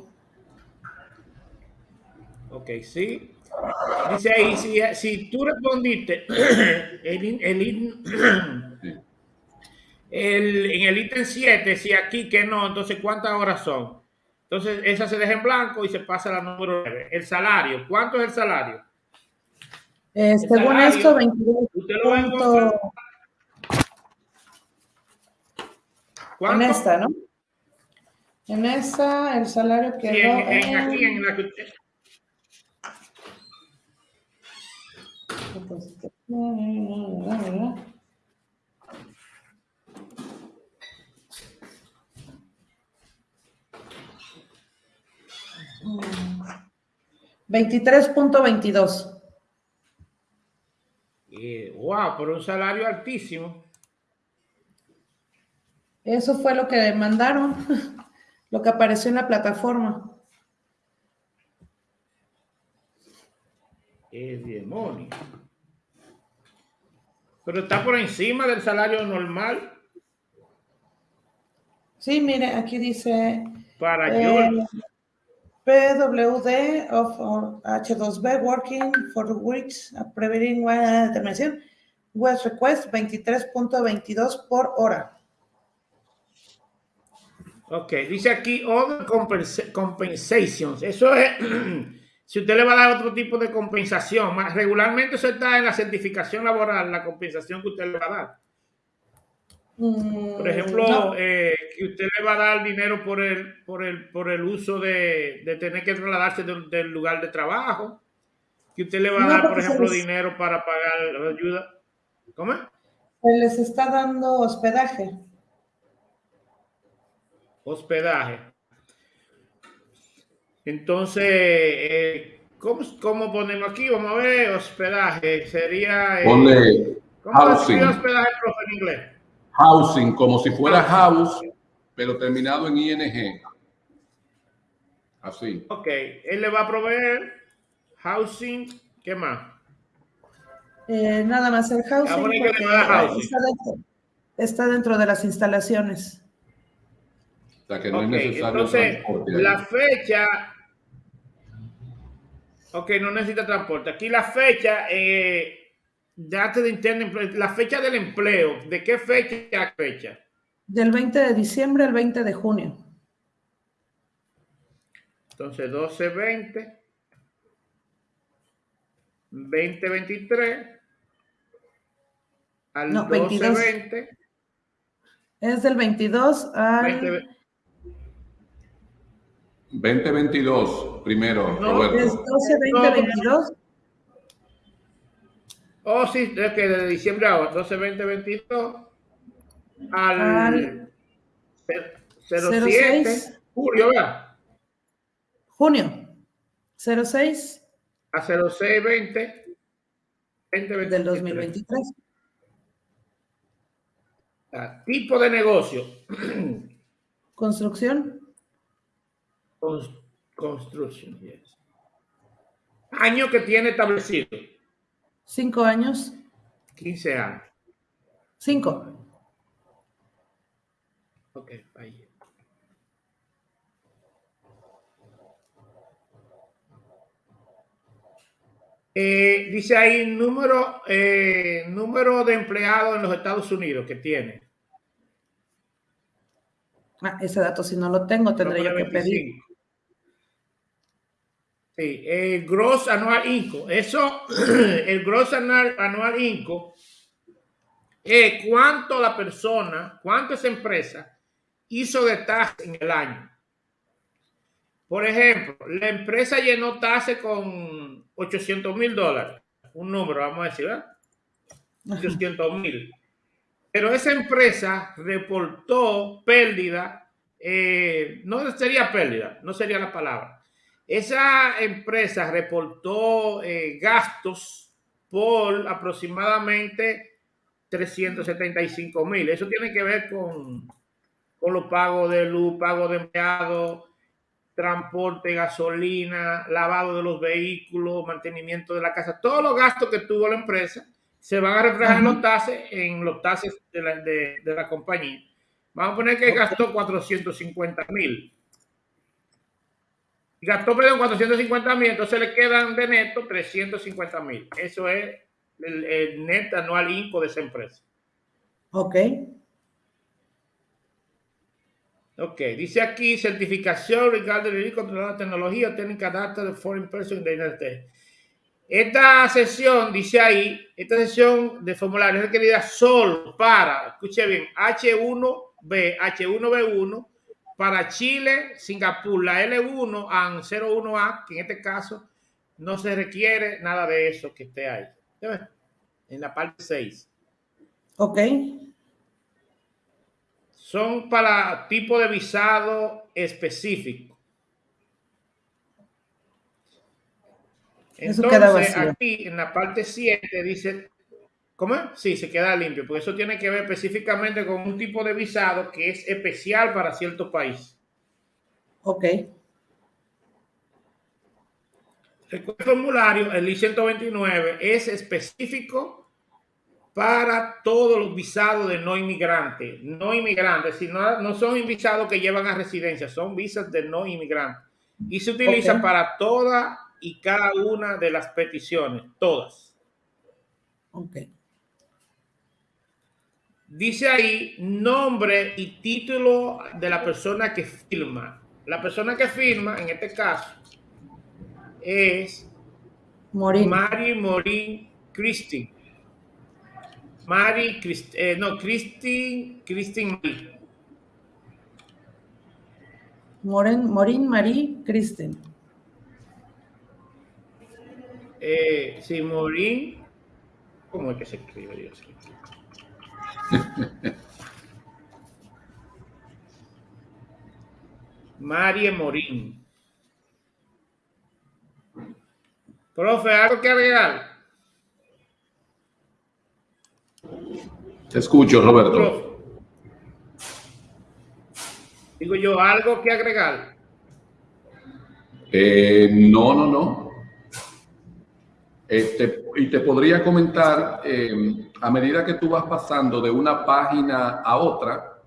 [SPEAKER 1] Ok, sí. Dice ahí, si, si tú respondiste el, el- en el ítem 7, si aquí que no, entonces ¿cuántas horas son? Entonces esa se deja en blanco y se pasa a la número 9. El salario, ¿cuánto es el salario?
[SPEAKER 2] Eh, según
[SPEAKER 1] salario,
[SPEAKER 2] esto, 22
[SPEAKER 1] Usted lo va a encontrar.
[SPEAKER 2] punto- en esta, ¿no? En esta, el salario quedó
[SPEAKER 1] en, en-
[SPEAKER 2] en...
[SPEAKER 1] aquí en la que usted-
[SPEAKER 2] Veintitrés punto veintidós.
[SPEAKER 1] Wow, pero un salario altísimo.
[SPEAKER 2] Eso fue lo que mandaron, lo que apareció en la plataforma.
[SPEAKER 1] ¡Qué demonio! Pero está por encima del salario normal
[SPEAKER 2] Sí, mire, aquí dice
[SPEAKER 1] para
[SPEAKER 2] eh,
[SPEAKER 1] yo.
[SPEAKER 2] PWD of or H2B working for a preventing una determinación West request 23.22 por hora.
[SPEAKER 1] Ok, dice aquí other compensa- compensations. Eso es si usted le va a dar otro tipo de compensación. Regularmente eso está en la certificación laboral, la compensación que usted le va a dar.
[SPEAKER 2] Mm,
[SPEAKER 1] Por ejemplo,
[SPEAKER 2] no.
[SPEAKER 1] eh, que usted le va a dar dinero por el, por el, por el uso de, de tener que trasladarse del, del lugar de trabajo. Que usted le va a
[SPEAKER 2] No,
[SPEAKER 1] dar, por ejemplo,
[SPEAKER 2] les-
[SPEAKER 1] dinero para pagar la ayuda. ¿Cómo?
[SPEAKER 2] Se les está dando hospedaje.
[SPEAKER 1] Hospedaje. Entonces, eh, ¿cómo, ¿cómo ponemos aquí? Vamos a ver, hospedaje. Sería... eh,
[SPEAKER 3] Ponle
[SPEAKER 1] ¿Cómo se hospedaje, profe, en inglés?
[SPEAKER 3] Housing, como si fuera house, pero terminado en ing. Así.
[SPEAKER 1] Ok, él le va a proveer housing. ¿Qué más?
[SPEAKER 2] Eh, nada más el housing.
[SPEAKER 1] Bueno, hay que
[SPEAKER 2] porque
[SPEAKER 1] le va a dar housing.
[SPEAKER 2] Está, dentro, está dentro de las instalaciones.
[SPEAKER 3] O sea que no
[SPEAKER 1] Ok,
[SPEAKER 3] es necesario
[SPEAKER 1] entonces, la fecha. Ok, no necesita transporte. Aquí la fecha, eh, date de internet, la fecha del empleo. ¿De qué fecha a fecha?
[SPEAKER 2] Del 20 de diciembre al 20 de junio.
[SPEAKER 1] Entonces, 12, 20, 20, 23, al
[SPEAKER 2] No,
[SPEAKER 1] 12,
[SPEAKER 2] 22.
[SPEAKER 1] 20,
[SPEAKER 2] Es del 22 al...
[SPEAKER 1] 20,
[SPEAKER 3] 2022, primero,
[SPEAKER 1] No,
[SPEAKER 2] Es
[SPEAKER 3] Roberto.
[SPEAKER 2] 12, 20, 22.
[SPEAKER 1] Oh, sí, es que de diciembre a 12, 20, 22 al,
[SPEAKER 2] Al
[SPEAKER 1] 07,
[SPEAKER 2] 06.
[SPEAKER 1] julio, ¿verdad?
[SPEAKER 2] Junio. 06
[SPEAKER 1] A 06, 20, 20,
[SPEAKER 2] del 2023.
[SPEAKER 1] Ah, Tipo de negocio.
[SPEAKER 2] Construcción.
[SPEAKER 1] Cons- Construction, yes. Año que tiene establecido.
[SPEAKER 2] 5 años.
[SPEAKER 1] 15 años.
[SPEAKER 2] 5.
[SPEAKER 1] Ok, ahí. Eh, dice ahí número, eh, número de empleados en los Estados Unidos que tiene.
[SPEAKER 2] Ah, ese dato si no lo tengo tendré yo que pedir.
[SPEAKER 1] 25. Sí, el gross anual income. Eso, el gross anual, anual income es cuánto la persona, cuánto esa empresa hizo de tasa en el año. Por ejemplo, la empresa llenó tasa con 800 mil dólares. Un número, vamos a decir, ¿verdad? 800 mil. Pero esa empresa reportó pérdida, eh, no sería pérdida, no sería la palabra. Esa empresa reportó eh, gastos por aproximadamente 375 mil. Eso tiene que ver con, con los pagos de luz, pago de empleados, transporte, gasolina, lavado de los vehículos, mantenimiento de la casa, todos los gastos que tuvo la empresa se van a reflejar en los tases, en los tases de la, de, de la compañía. Vamos a poner que gastó 450 mil. Gastó, perdón, 450 mil, entonces le quedan de neto 350 mil. Eso es el, el net anual INCO de esa empresa.
[SPEAKER 2] Ok.
[SPEAKER 1] Ok, dice aquí certificación regarding the controlada tecnología técnica data de foreign person in the United States. Esta sesión, dice ahí, esta sesión de formulario es requerida solo para, escuche bien, H1B, H1B1 para Chile, Singapur, la L1 and 01A, que en este caso no se requiere nada de eso que esté ahí. En la parte 6.
[SPEAKER 2] Ok.
[SPEAKER 1] son para tipo de visado específico. Entonces, aquí en la parte 7 dice, ¿cómo es? Sí, se queda limpio, porque eso tiene que ver específicamente con un tipo de visado que es especial para cierto país.
[SPEAKER 2] Ok.
[SPEAKER 1] El formulario, el I-129, es específico para todos los visados de no inmigrantes. No inmigrantes, sino no son visados que llevan a residencia, son visas de no inmigrantes. Y se utiliza para todas y cada una de las peticiones, todas.
[SPEAKER 2] Ok.
[SPEAKER 1] Dice ahí nombre y título de la persona que firma. La persona que firma, en este caso, es
[SPEAKER 2] Morir.
[SPEAKER 1] Mari Morín Christine. Mari, Christ- eh, no, Christine, Christine Marie.
[SPEAKER 2] Moren, Morín Marie Kristen.
[SPEAKER 1] Eh, sí, Morín. ¿Cómo es que se escribe? Dios? Marie Morín. Profe, ¿algo que agregar?
[SPEAKER 3] Te escucho, Roberto.
[SPEAKER 1] Profe. Digo yo, ¿algo que agregar?
[SPEAKER 3] Eh, no, no, no. Este, y te podría comentar, eh, a medida que tú vas pasando de una página a otra,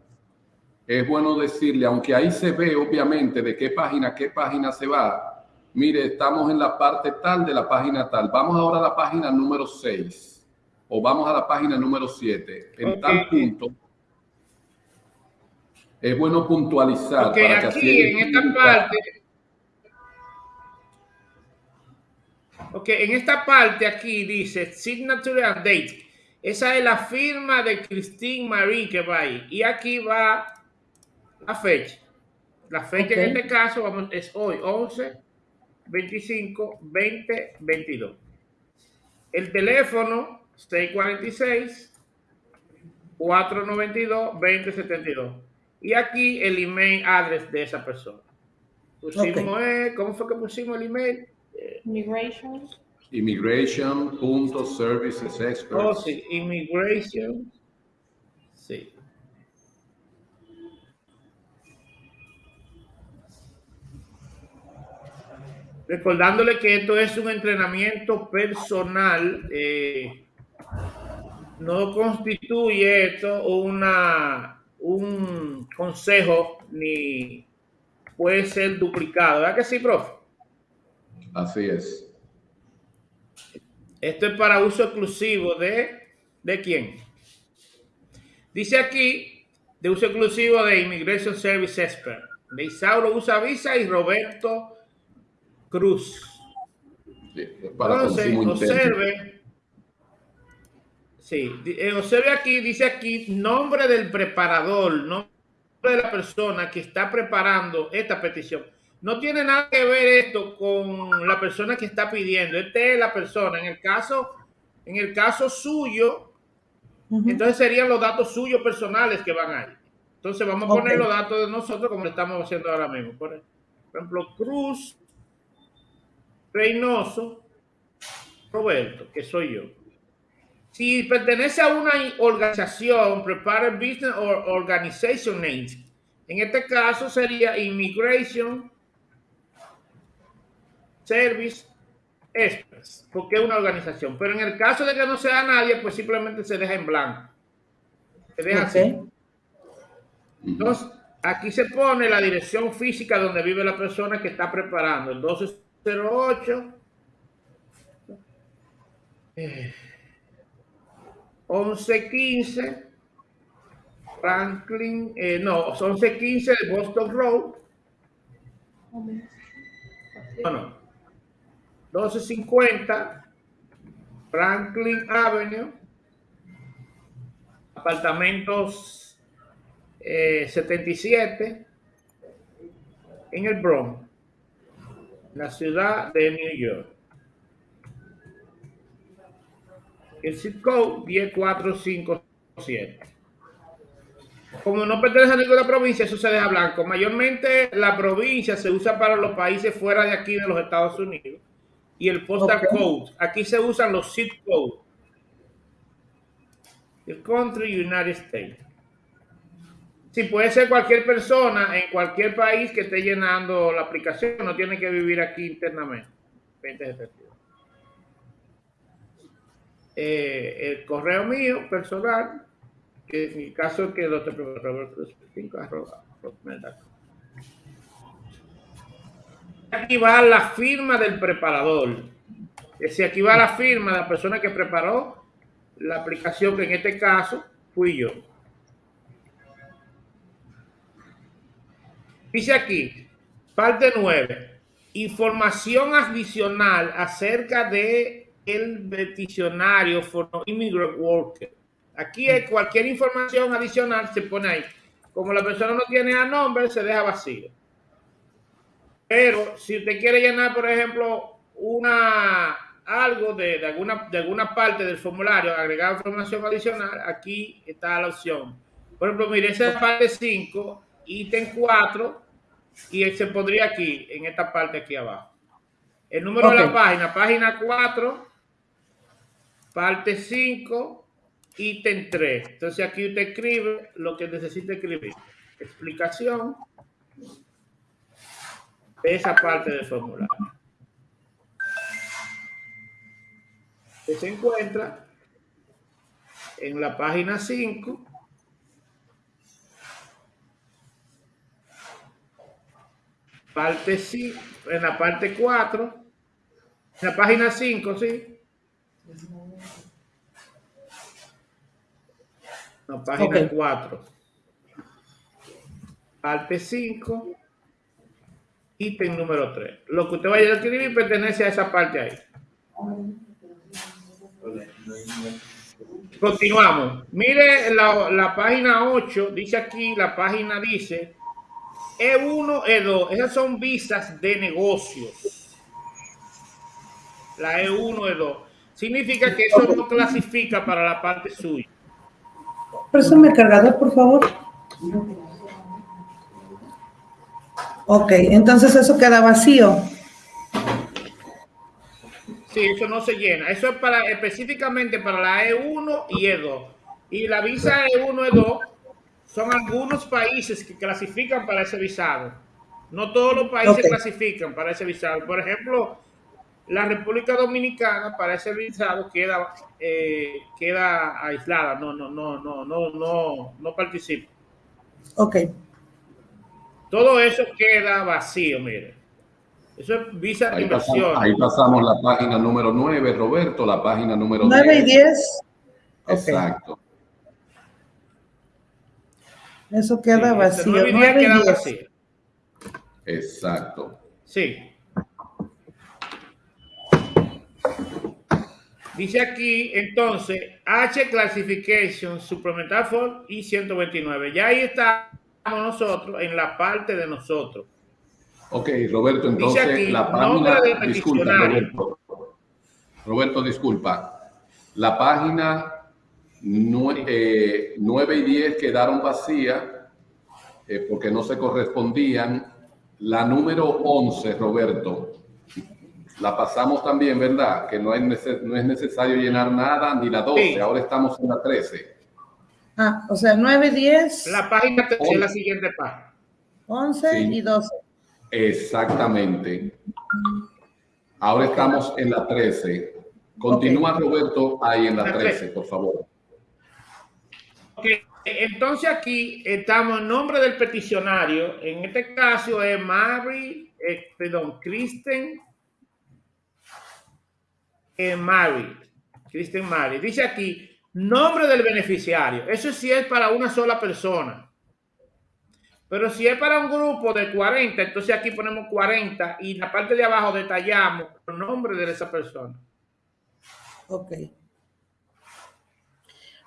[SPEAKER 3] es bueno decirle, aunque ahí se ve obviamente de qué página, qué página se va. Mire, estamos en la parte tal de la página tal. Vamos ahora a la página número 6 o vamos a la página número 7. En
[SPEAKER 1] Ok.
[SPEAKER 3] tal punto, Es bueno puntualizar.
[SPEAKER 1] Porque para aquí, que en esta parte, ok, en esta parte aquí dice signature and date. Esa es la firma de Christine Marie que va ahí. Y aquí va la fecha. La fecha en este caso vamos, es hoy, 11, 25, 20, 22. El teléfono, 646, 492, 2072. Y aquí el email address de esa persona. Pusimos, eh, ¿cómo fue que pusimos el email?
[SPEAKER 4] Immigration.
[SPEAKER 3] Immigration.servicesexperts.
[SPEAKER 1] Oh, sí, immigration. Sí. Recordándole que esto es un entrenamiento personal, eh, no constituye esto una, un consejo ni puede ser duplicado. ¿Verdad que sí, profe?
[SPEAKER 3] Así es.
[SPEAKER 1] Esto es para uso exclusivo de, ¿de quién? Dice aquí, de uso exclusivo de Immigration Service Expert. De Isauro usa visa y Roberto Cruz. para Entonces, observe. Sí, eh, observe aquí, dice aquí, nombre del preparador, nombre de la persona que está preparando esta petición. No tiene nada que ver esto con la persona que está pidiendo. Esta es la persona. En el caso, en el caso suyo, entonces serían los datos suyos personales que van ahí. Entonces vamos a poner los datos de nosotros como lo estamos haciendo ahora mismo. Por ejemplo, Cruz Reynoso Roberto, que soy yo. Si pertenece a una organización, prepare business or organization names. En este caso sería Immigration Service Express, porque es una organización. Pero en el caso de que no sea nadie, pues simplemente se deja en blanco. Se deja así. Entonces, aquí se pone la dirección física donde vive la persona que está preparando. Entonces, 08 eh, 1115 Franklin, eh, no, 1115 de Boston Road. No, no. 1250 Franklin Avenue. Apartamentos eh, 77 en el Bronx la ciudad de New York. El zip code 10457. Como no pertenece a ninguna provincia, eso se deja blanco. Mayormente la provincia se usa para los países fuera de aquí de los Estados Unidos. Y el postal code. Aquí se usan los zip codes. El country United States. Sí, puede ser cualquier persona en cualquier país que esté llenando la aplicación, no tiene que vivir aquí internamente. Eh, el correo mío personal, que en mi caso es que doctor Roberto 5 Aquí va la firma del preparador. Es decir, aquí va la firma de la persona que preparó la aplicación, que en este caso fui yo. Dice aquí, parte 9, información adicional acerca de el peticionario for immigrant worker. Aquí hay cualquier información adicional se pone ahí. Como la persona no tiene a nombre, se deja vacío. Pero si usted quiere llenar, por ejemplo, una algo de, alguna, de alguna parte del formulario, agregar información adicional, aquí está la opción. Por ejemplo, mire, esa es parte 5 ítem 4 y se pondría aquí, en esta parte aquí abajo. El número de la página, página 4, parte 5, ítem 3. Entonces aquí usted escribe lo que necesita escribir. Explicación esa parte del formulario. Que se encuentra en la página 5 parte sí, en la parte 4, en la página 5, sí. La página 4. parte 5, ítem número 3. Lo que usted vaya a escribir pertenece a esa parte ahí. Continuamos. Mire la, la página 8, dice aquí, la página dice E1, E2. Esas son visas de negocios. La E1, E2. Significa que eso no clasifica para la parte suya.
[SPEAKER 2] Préstame el cargador, por favor. Ok, entonces eso queda vacío.
[SPEAKER 1] Sí, eso no se llena. Eso es para específicamente para la E1 y E2. Y la visa E1 E2 son algunos países que clasifican para ese visado. No todos los países clasifican para ese visado. Por ejemplo, la República Dominicana para ese visado queda eh, queda aislada. No, no, no, no, no, no, no participa.
[SPEAKER 2] Ok,
[SPEAKER 1] Todo eso queda vacío, mire. Eso es visa de
[SPEAKER 3] Ahí
[SPEAKER 1] inversión.
[SPEAKER 3] pasamos, ahí pasamos la página número 9, Roberto, la página número
[SPEAKER 2] 9 y
[SPEAKER 3] 10.
[SPEAKER 2] 10. Ok,
[SPEAKER 3] Exacto.
[SPEAKER 2] eso queda
[SPEAKER 1] Sí,
[SPEAKER 2] vacío.
[SPEAKER 1] nueve y diez
[SPEAKER 2] 9 y
[SPEAKER 1] queda
[SPEAKER 2] 10.
[SPEAKER 1] vacío.
[SPEAKER 3] Exacto.
[SPEAKER 1] Sí. Dice aquí, entonces, H Classification Supplemental for y 129. Ya ahí estamos nosotros en la parte de nosotros.
[SPEAKER 3] Ok, Roberto, entonces
[SPEAKER 1] aquí,
[SPEAKER 3] la página,
[SPEAKER 1] del
[SPEAKER 3] disculpa. Roberto. Roberto, disculpa. La página nue- eh, 9 y 10 quedaron vacías eh, porque no se correspondían. La número 11, Roberto, la pasamos también, ¿verdad? Que no es, no es necesario llenar nada, ni la 12,
[SPEAKER 1] Sí.
[SPEAKER 3] ahora estamos en la 13.
[SPEAKER 2] Ah, o sea, 9, 10,
[SPEAKER 1] La página es la siguiente página.
[SPEAKER 2] 11
[SPEAKER 3] Sí.
[SPEAKER 2] y 12.
[SPEAKER 3] Exactamente. Ahora estamos en la 13. Continúa Roberto ahí en la
[SPEAKER 1] La
[SPEAKER 3] 13, por favor.
[SPEAKER 1] Ok, Entonces aquí estamos en nombre del peticionario. En este caso es Mary, eh, perdón, Kristen eh, Mary. Kristen Mary. Dice aquí, nombre del beneficiario. Eso sí es para una sola persona. Pero si es para un grupo de 40, entonces aquí ponemos 40 y la parte de abajo detallamos el nombre de esa persona.
[SPEAKER 2] Ok.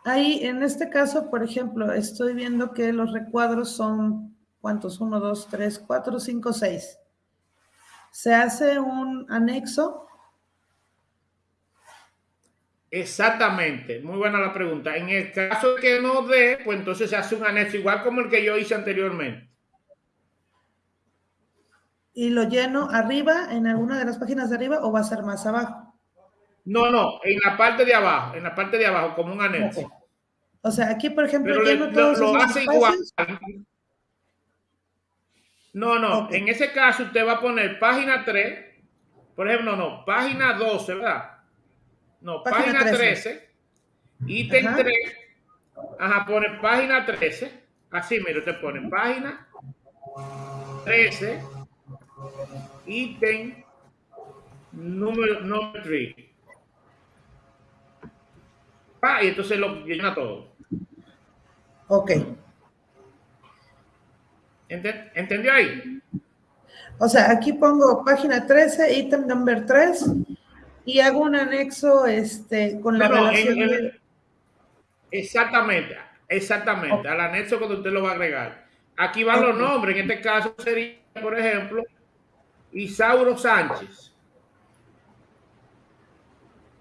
[SPEAKER 2] Ahí, en este caso, por ejemplo, estoy viendo que los recuadros son, ¿cuántos? 1, 2, 3, 4, 5, 6. Se hace un anexo.
[SPEAKER 1] Exactamente, muy buena la pregunta. En el caso que no dé, pues entonces se hace un anexo igual como el que yo hice anteriormente.
[SPEAKER 2] y lo lleno arriba, en alguna de las páginas de arriba, o va a ser más abajo.
[SPEAKER 1] No, no, en la parte de abajo, en la parte de abajo, como un anexo.
[SPEAKER 2] O sea, aquí, por ejemplo,
[SPEAKER 1] Pero le-
[SPEAKER 2] lleno
[SPEAKER 1] lo,
[SPEAKER 2] todos
[SPEAKER 1] lo
[SPEAKER 2] esos
[SPEAKER 1] hace igual.
[SPEAKER 2] espacios.
[SPEAKER 1] No, no, en ese caso usted va a poner página 3, por ejemplo, no, página 12, ¿verdad? No,
[SPEAKER 2] Página
[SPEAKER 1] página,
[SPEAKER 2] 13.
[SPEAKER 1] 13, ítem
[SPEAKER 2] Ajá.
[SPEAKER 1] 3, ajá, pone página 13, así, mire, usted pone página 13, ítem número, número 3. Ah, y entonces lo llena todo.
[SPEAKER 2] Ok.
[SPEAKER 1] Ente- ¿Entendió ahí?
[SPEAKER 2] O sea, aquí pongo página 13, ítem number 3, y hago un anexo este, con la
[SPEAKER 1] No, no, en-
[SPEAKER 2] relación.
[SPEAKER 1] en- exactamente, exactamente, al anexo cuando usted lo va a agregar. Aquí van los nombres, en este caso sería, por ejemplo, Isauro Sánchez.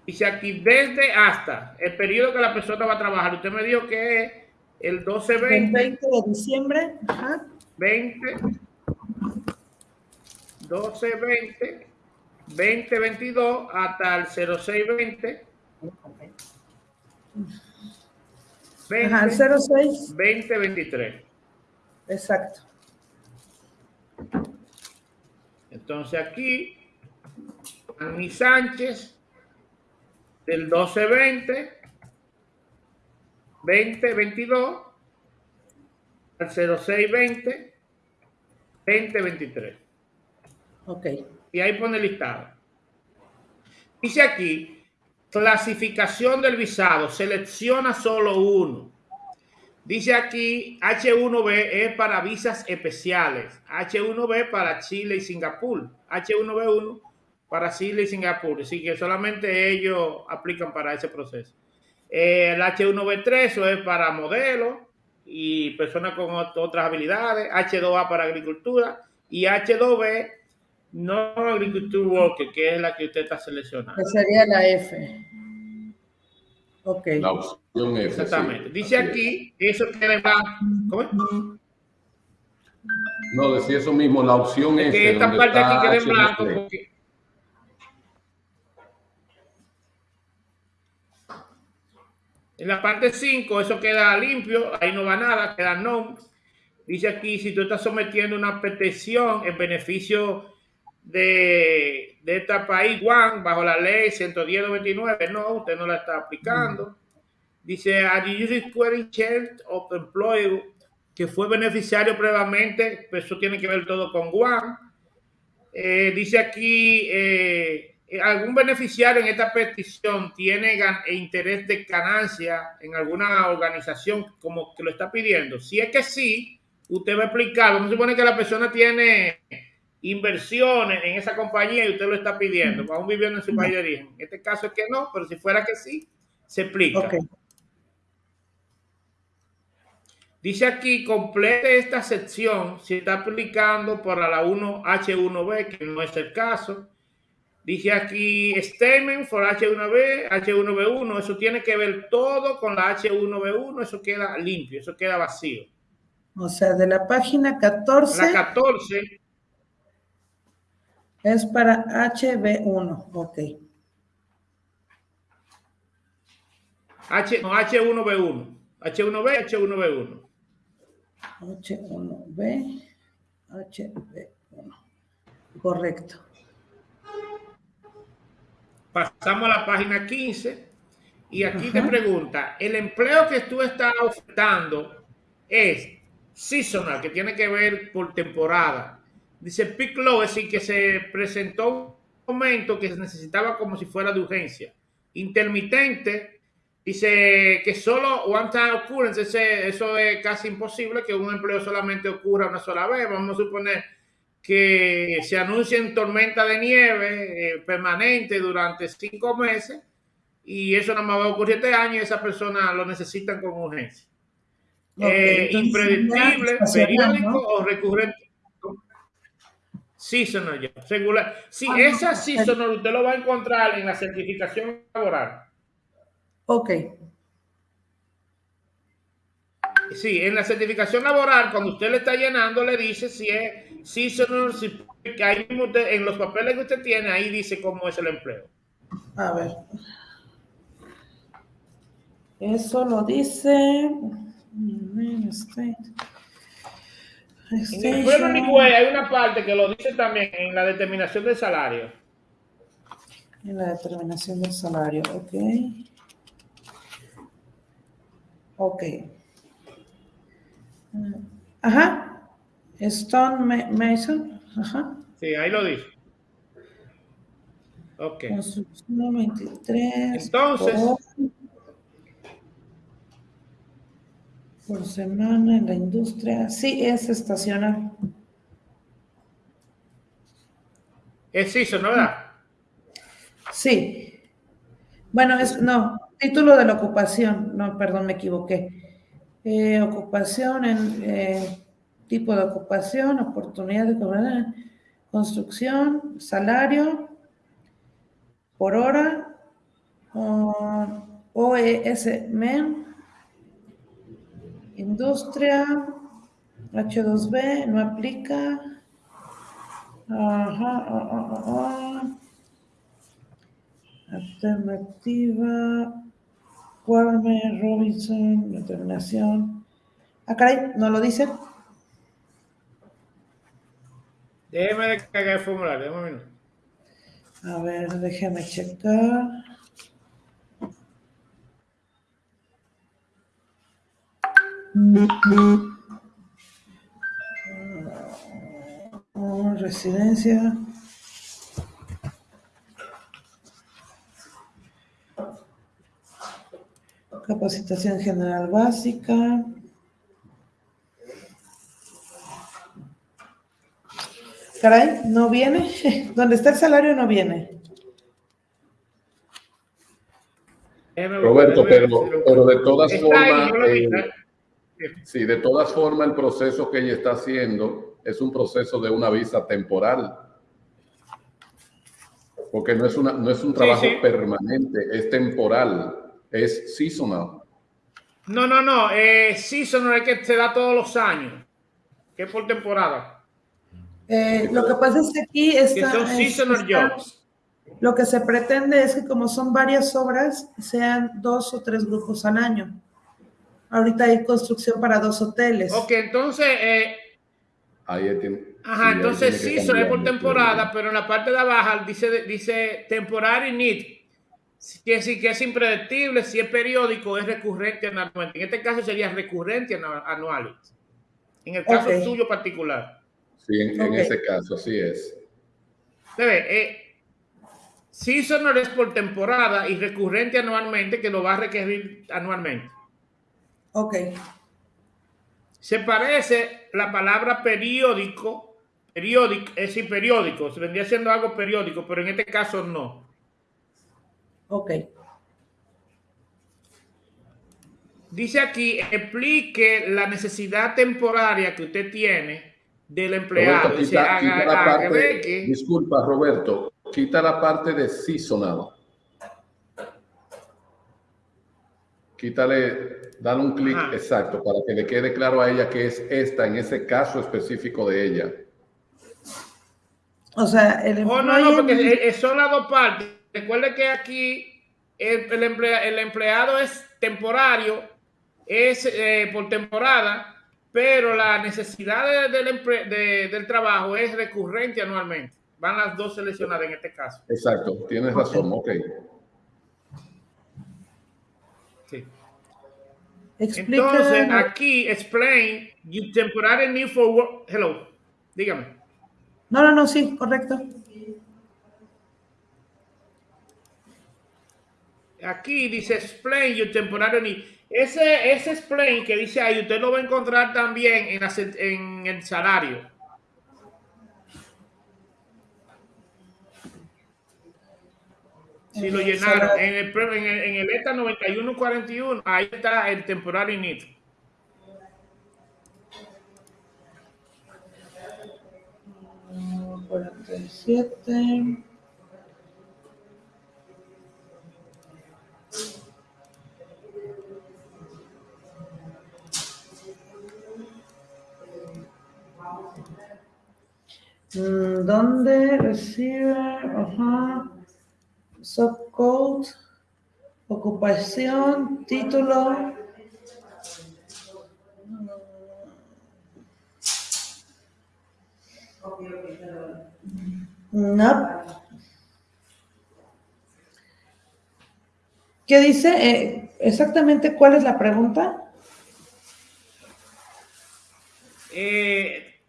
[SPEAKER 1] Dice aquí desde hasta el periodo que la persona va a trabajar. Usted me dijo que es el
[SPEAKER 2] del
[SPEAKER 1] 12-20,
[SPEAKER 2] 20 de diciembre. Ajá.
[SPEAKER 1] 20, 12-20, 20-22 hasta el 06-20. 20,
[SPEAKER 2] Ajá, el 06.
[SPEAKER 1] 2023.
[SPEAKER 2] Exacto.
[SPEAKER 1] Entonces aquí, Annie Sánchez, del 1220, 2022, al 0620, 2023.
[SPEAKER 2] Ok.
[SPEAKER 1] Y ahí pone listado. Dice aquí, clasificación del visado, selecciona solo uno. Dice aquí, H1B es para visas especiales. H1B para Chile y Singapur. H1B1 para Chile y Singapur. Así que solamente ellos aplican para ese proceso. El H1B3 eso es para modelos y personas con otras habilidades. H2A para agricultura. Y H2B no agriculture worker, que es la que usted está seleccionando.
[SPEAKER 2] Que sería la F. Ok.
[SPEAKER 3] La opción F.
[SPEAKER 1] Exactamente.
[SPEAKER 3] sí.
[SPEAKER 1] Dice
[SPEAKER 3] es.
[SPEAKER 1] aquí, eso queda en blanco. ¿Cómo es?
[SPEAKER 3] No, decía eso mismo, la opción
[SPEAKER 1] Es
[SPEAKER 3] F.
[SPEAKER 1] que esta parte aquí queda en blanco porque en la parte 5 eso queda limpio, ahí no va nada, queda no. Dice aquí, si tú estás sometiendo una petición en beneficio de, de este país, Juan, bajo la ley 110-99, no, usted no la está aplicando. Dice, you requiring change of employee que fue beneficiario previamente? Pues eso tiene que ver todo con Juan. Eh, dice aquí, eh, algún beneficiario en esta petición tiene gan- interés de ganancia en alguna organización como que lo está pidiendo. Si es que sí, usted va a explicar. Vamos a suponer que la persona tiene inversiones en esa compañía y usted lo está pidiendo, aún viviendo en su país de origen. En este caso es que no, pero si fuera que sí, se explica.
[SPEAKER 2] Ok.
[SPEAKER 1] Dice aquí, complete esta sección si está aplicando por la 1H1B, que no es el caso. Dice aquí, statement for H1B, H1B1, eso tiene que ver todo con la H1B1, eso queda limpio, eso queda vacío.
[SPEAKER 2] O sea, de la página 14
[SPEAKER 1] La 14,
[SPEAKER 2] es para HB1. Ok.
[SPEAKER 1] H, no, H1B1, H1B, H1B1.
[SPEAKER 2] H1B, HB1. Correcto.
[SPEAKER 1] Pasamos a la página 15 y aquí te
[SPEAKER 2] Ajá.
[SPEAKER 1] pregunta, el empleo que tú estás ofertando es seasonal, que tiene que ver por temporada. Dice low, es decir, que se presentó un momento que se necesitaba como si fuera de urgencia. Intermitente, dice que solo one time occurrence, ese- eso es casi imposible que un empleo solamente ocurra una sola vez. Vamos a suponer que se anuncien tormenta de nieve eh, permanente durante cinco meses y eso nada más va a ocurrir este año y esa persona lo necesitan con urgencia.
[SPEAKER 2] Ok,
[SPEAKER 1] Eh,
[SPEAKER 2] estacional,
[SPEAKER 1] periódico
[SPEAKER 2] ¿no?
[SPEAKER 1] o recurrente. Seasonal ya, regular. Sí,
[SPEAKER 2] Ah,
[SPEAKER 1] esa
[SPEAKER 2] no.
[SPEAKER 1] seasonal usted lo va a encontrar en la certificación laboral.
[SPEAKER 2] Ok.
[SPEAKER 1] Sí, en la certificación laboral, cuando usted le está llenando, le dice si es seasonal, si que ahí mismo usted- en los papeles que usted tiene, ahí dice cómo es el empleo.
[SPEAKER 2] A ver. Eso lo dice.
[SPEAKER 1] En el. Employment Way hay una parte que lo dice también en la determinación del salario.
[SPEAKER 2] En la determinación del salario, ok. Ok. Mm, Ajá. Stone Ma- Mason. Ajá.
[SPEAKER 1] Sí, ahí lo dice. Ok.
[SPEAKER 2] Construcción 23.
[SPEAKER 1] Entonces-
[SPEAKER 2] Por, por semana en la industria. Sí, es estacional.
[SPEAKER 1] Es seasonal, ¿verdad?
[SPEAKER 2] Sí. Bueno, es, no, título de la ocupación, no, perdón, me equivoqué. Eh, ocupación en eh, tipo de ocupación, oportunidad de cobrar, construcción, salario, por hora, o- OES MEN, industria, H2B, no aplica. Ajá, ah, ah, ah. Alternativa, Cuarme, Robinson, determinación. Ah, caray, ¿no lo dice?
[SPEAKER 1] Déjeme descargar el formulario, déjame un minuto.
[SPEAKER 2] A ver, déjame checar. Residencia. Capacitación general básica. Caray, no viene. Donde está el salario no viene.
[SPEAKER 3] Roberto, pero, de todas formas. Eh, sí, de todas formas el proceso que ella está haciendo es un proceso de una visa temporal. Porque no es, una, no es un trabajo
[SPEAKER 1] sí.
[SPEAKER 3] permanente, es temporal, es seasonal.
[SPEAKER 1] No, no, no. Eh, seasonal es que se da todos los años. Que es por temporada.
[SPEAKER 2] Eh, lo que pasa es que aquí
[SPEAKER 1] Que
[SPEAKER 2] está,
[SPEAKER 1] son
[SPEAKER 2] es-
[SPEAKER 1] seasonal
[SPEAKER 2] está-
[SPEAKER 1] jobs.
[SPEAKER 2] lo que se pretende es que como son varias obras, sean dos o tres grupos al año. Ahorita hay construcción para dos hoteles.
[SPEAKER 1] Ok, entonces, eh,
[SPEAKER 3] Ahí tiene- sí,
[SPEAKER 1] ajá,
[SPEAKER 3] ahí
[SPEAKER 1] entonces
[SPEAKER 3] que
[SPEAKER 1] season es por temporada, pero en la parte de abajo dice, dice temporary need. Que decir que es impredecible, si es periódico, es recurrente anualmente. En este caso sería recurrente anu- anual. En el caso suyo particular.
[SPEAKER 3] Sí, en, en
[SPEAKER 2] Ok.
[SPEAKER 3] ese caso, así es.
[SPEAKER 1] Se ve, eh, seasonal es por temporada y recurrente anualmente, que lo va a requerir anualmente.
[SPEAKER 2] Ok,
[SPEAKER 1] Se parece la palabra periódico, periódico, es decir, periódico, se vendría siendo algo periódico, pero en este caso no.
[SPEAKER 2] ok.
[SPEAKER 1] Dice aquí, explique la necesidad temporaria que usted tiene del empleado.
[SPEAKER 3] Roberto,
[SPEAKER 1] Dice,
[SPEAKER 3] quita, la parte, disculpa Roberto, quita la parte de seasonal. Quítale, dale un clic
[SPEAKER 1] Ajá.
[SPEAKER 3] exacto para que le quede claro a ella que es esta en ese caso específico de ella.
[SPEAKER 2] O sea, el
[SPEAKER 1] Oh, no, no, porque eh, eh, son las dos partes. Recuerde que aquí el, el emplea- el empleado es temporario, es eh, por temporada, pero la necesidad de- del, empre- de- del trabajo es recurrente anualmente. Van las dos seleccionadas en este caso.
[SPEAKER 3] Exacto, tienes razón, ok.
[SPEAKER 1] Sí.
[SPEAKER 2] Explica.
[SPEAKER 1] Entonces, aquí explain you temporary need for work. Hello, dígame.
[SPEAKER 2] No, no, no, sí, correcto.
[SPEAKER 1] Aquí dice explain your temporary need. Ese, ese explain que dice ahí, usted lo va a encontrar también en, la en el salario. Si lo llenaron en el, en el, en el ETA 9141, ahí está el.
[SPEAKER 2] Cuarenta y siete. Mm, ¿Dónde recibe? Ajá. Subcode, ocupación, título. No. ¿Qué dice? Eh, exactamente cuál es la pregunta.
[SPEAKER 1] Eh,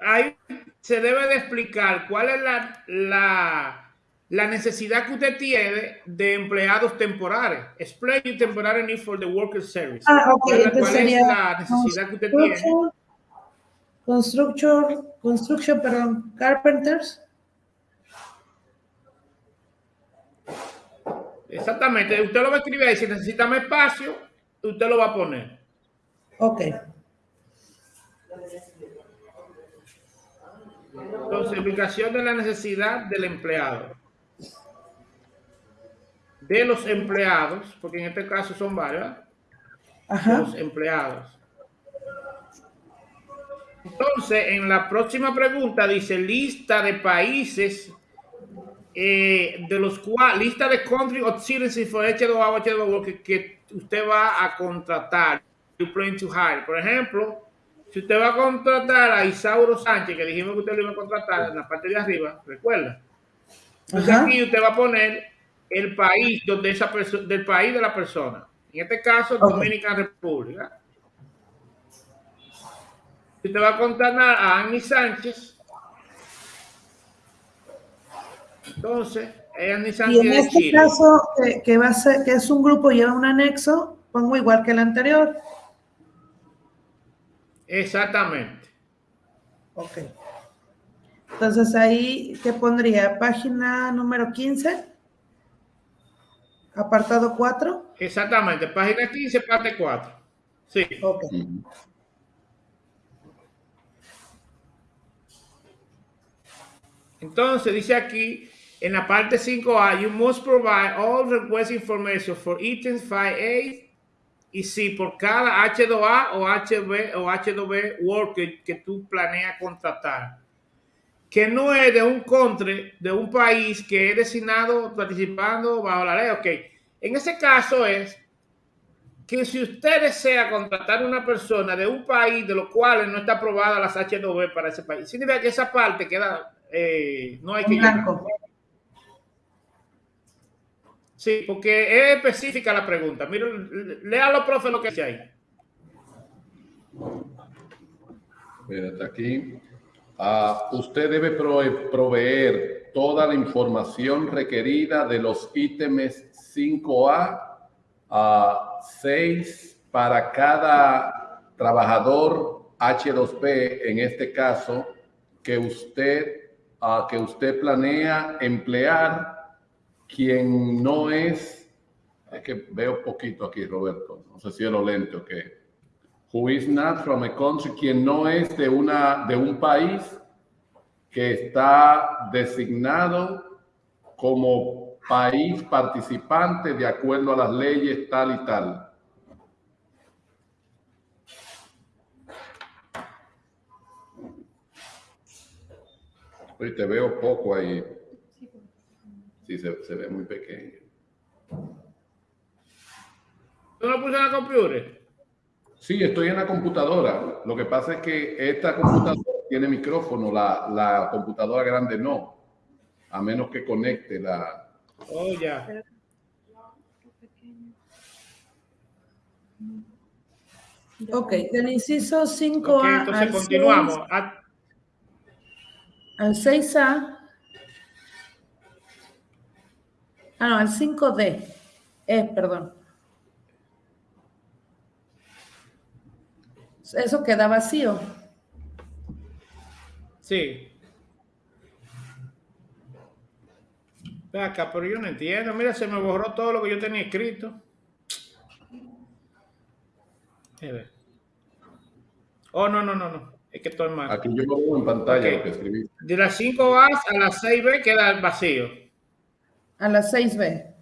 [SPEAKER 1] se debe de explicar cuál es la, la, la necesidad que usted tiene de empleados temporales. Explain your temporary need for the worker service.
[SPEAKER 2] Ah, ok,
[SPEAKER 1] ¿Cuál,
[SPEAKER 2] entonces
[SPEAKER 1] cuál es
[SPEAKER 2] sería
[SPEAKER 1] la necesidad que usted tiene?
[SPEAKER 2] Construction, construction, construction, perdón, carpenters.
[SPEAKER 1] Exactamente. Usted lo va a escribir ahí. Si necesita más espacio, usted lo va a poner.
[SPEAKER 2] Ok,
[SPEAKER 1] Entonces, explicación de la necesidad del empleado. De los empleados, porque en este caso son varios,
[SPEAKER 2] ajá,
[SPEAKER 1] los empleados. Entonces, en la próxima pregunta dice lista de países eh, de los cuales, lista de country of citizens for H2A, H2A que, que usted va a contratar. You plan to hire. Por ejemplo, si usted va a contratar a Isauro Sánchez, que dijimos que usted lo iba a contratar en la parte de arriba, recuerda. Entonces
[SPEAKER 2] Ajá.
[SPEAKER 1] aquí usted va a poner el país donde esa persona, del país de la persona. En este caso,
[SPEAKER 2] Ok.
[SPEAKER 1] Dominicana República. Si usted va a contratar a Annie Sánchez, entonces, es Annie
[SPEAKER 2] y
[SPEAKER 1] Sánchez
[SPEAKER 2] en
[SPEAKER 1] de
[SPEAKER 2] este
[SPEAKER 1] Chile.
[SPEAKER 2] caso, que, que va a ser, que es un grupo y lleva un anexo, pongo igual que el anterior.
[SPEAKER 1] Exactamente.
[SPEAKER 2] Ok. Entonces ahí, ¿qué pondría? Página número 15, apartado 4.
[SPEAKER 1] Exactamente, página 15, parte 4. Sí.
[SPEAKER 2] Ok.
[SPEAKER 1] Entonces dice aquí en la parte 5A, you must provide all request information for items 5A y C por cada H2A o HB o H2B worker que tú planeas contratar. Que no es de un country, de un país que es designado participando bajo la ley. Ok, en ese caso es que si usted desea contratar una persona de un país de los cuales no está aprobada las H2B para ese país, significa que esa parte queda, eh, no hay que
[SPEAKER 2] blanco.
[SPEAKER 1] Sí, porque es específica la pregunta. Mira, léalo, profe, lo que dice ahí.
[SPEAKER 3] Espérate aquí. Ah, usted debe prove- proveer toda la información requerida de los ítems 5A a 6 para cada trabajador H2P, en este caso, que usted, ah, que usted planea emplear, quien no es, es que veo poquito aquí, Roberto, no sé si es lo lento o qué who is not from a country, quien no es de, una, de un país que está designado como país participante de acuerdo a las leyes tal y tal. Oye, te veo poco ahí. Sí, se, se ve muy pequeño.
[SPEAKER 1] ¿Tú lo puse la computer?
[SPEAKER 3] Sí, estoy en la computadora. Lo que pasa es que esta computadora tiene micrófono, la, la computadora grande no, a menos que conecte la...
[SPEAKER 1] Oh, ya.
[SPEAKER 2] Ok, del inciso 5A
[SPEAKER 1] Ok, entonces
[SPEAKER 2] al,
[SPEAKER 1] continuamos.
[SPEAKER 2] 6,
[SPEAKER 1] Ah,
[SPEAKER 2] al 6A. Ah, no, al 5D. Eh, perdón. Eso queda vacío.
[SPEAKER 1] Sí. Ve acá, pero yo no entiendo. Mira, se me borró todo lo que yo tenía escrito. Oh, no, no, no, no. Es que estoy mal.
[SPEAKER 3] Aquí yo lo veo en pantalla lo que escribí.
[SPEAKER 1] De las 5A a las 6B queda vacío.
[SPEAKER 2] A las 6B.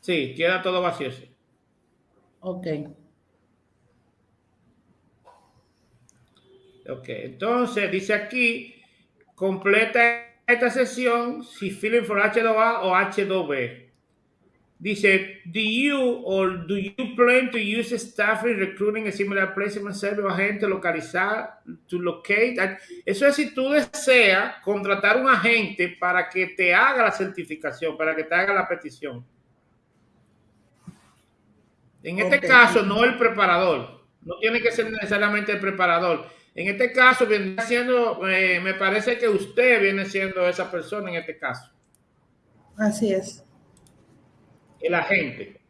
[SPEAKER 1] Sí, queda todo vacío. sí.
[SPEAKER 2] Ok.
[SPEAKER 1] Ok, entonces dice aquí, completa esta sesión si feeling for H2A o H2B. Dice, do you or do you plan to use staffing, recruiting, and similar placement service o agente localizar to locate? Eso es si tú deseas contratar un agente para que te haga la certificación, para que te haga la petición. En este caso, no el preparador. No tiene que ser necesariamente el preparador. En este caso, viene siendo, eh, me parece que usted viene siendo esa persona en este caso,
[SPEAKER 2] Así es.
[SPEAKER 1] el agente.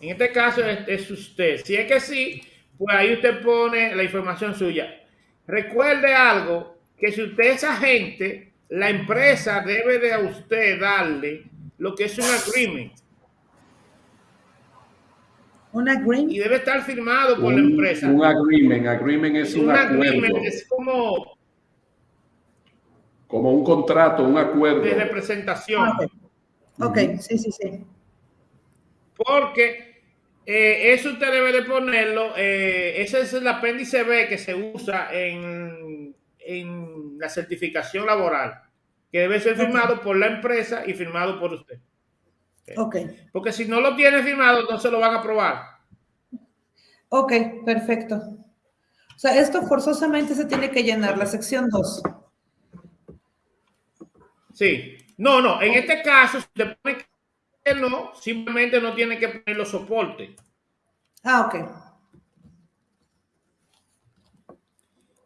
[SPEAKER 1] En este caso es, es usted. Si es que sí, pues ahí usted pone la información suya. Recuerde algo, que si usted es agente, la empresa debe de a usted darle lo que es un agreement Y debe estar firmado por la empresa.
[SPEAKER 3] un agreement, agreement es un,
[SPEAKER 1] un
[SPEAKER 3] acuerdo,
[SPEAKER 1] agreement es como
[SPEAKER 3] como un contrato, un acuerdo.
[SPEAKER 1] de representación.
[SPEAKER 2] Ok. Ok,
[SPEAKER 3] Ujú.
[SPEAKER 2] sí, sí, sí.
[SPEAKER 1] Porque eh, eso usted debe de ponerlo, eh, ese es el apéndice B que se usa en, en la certificación laboral, que debe ser firmado por la empresa y firmado por usted.
[SPEAKER 2] Ok.
[SPEAKER 1] Porque si no lo tiene firmado, no se lo van a aprobar.
[SPEAKER 2] Ok, perfecto. O sea, esto forzosamente se tiene que llenar, la sección 2.
[SPEAKER 1] Sí. No, no, en este caso, si te pone que no, simplemente no tiene que poner los soportes.
[SPEAKER 2] Ah, ok.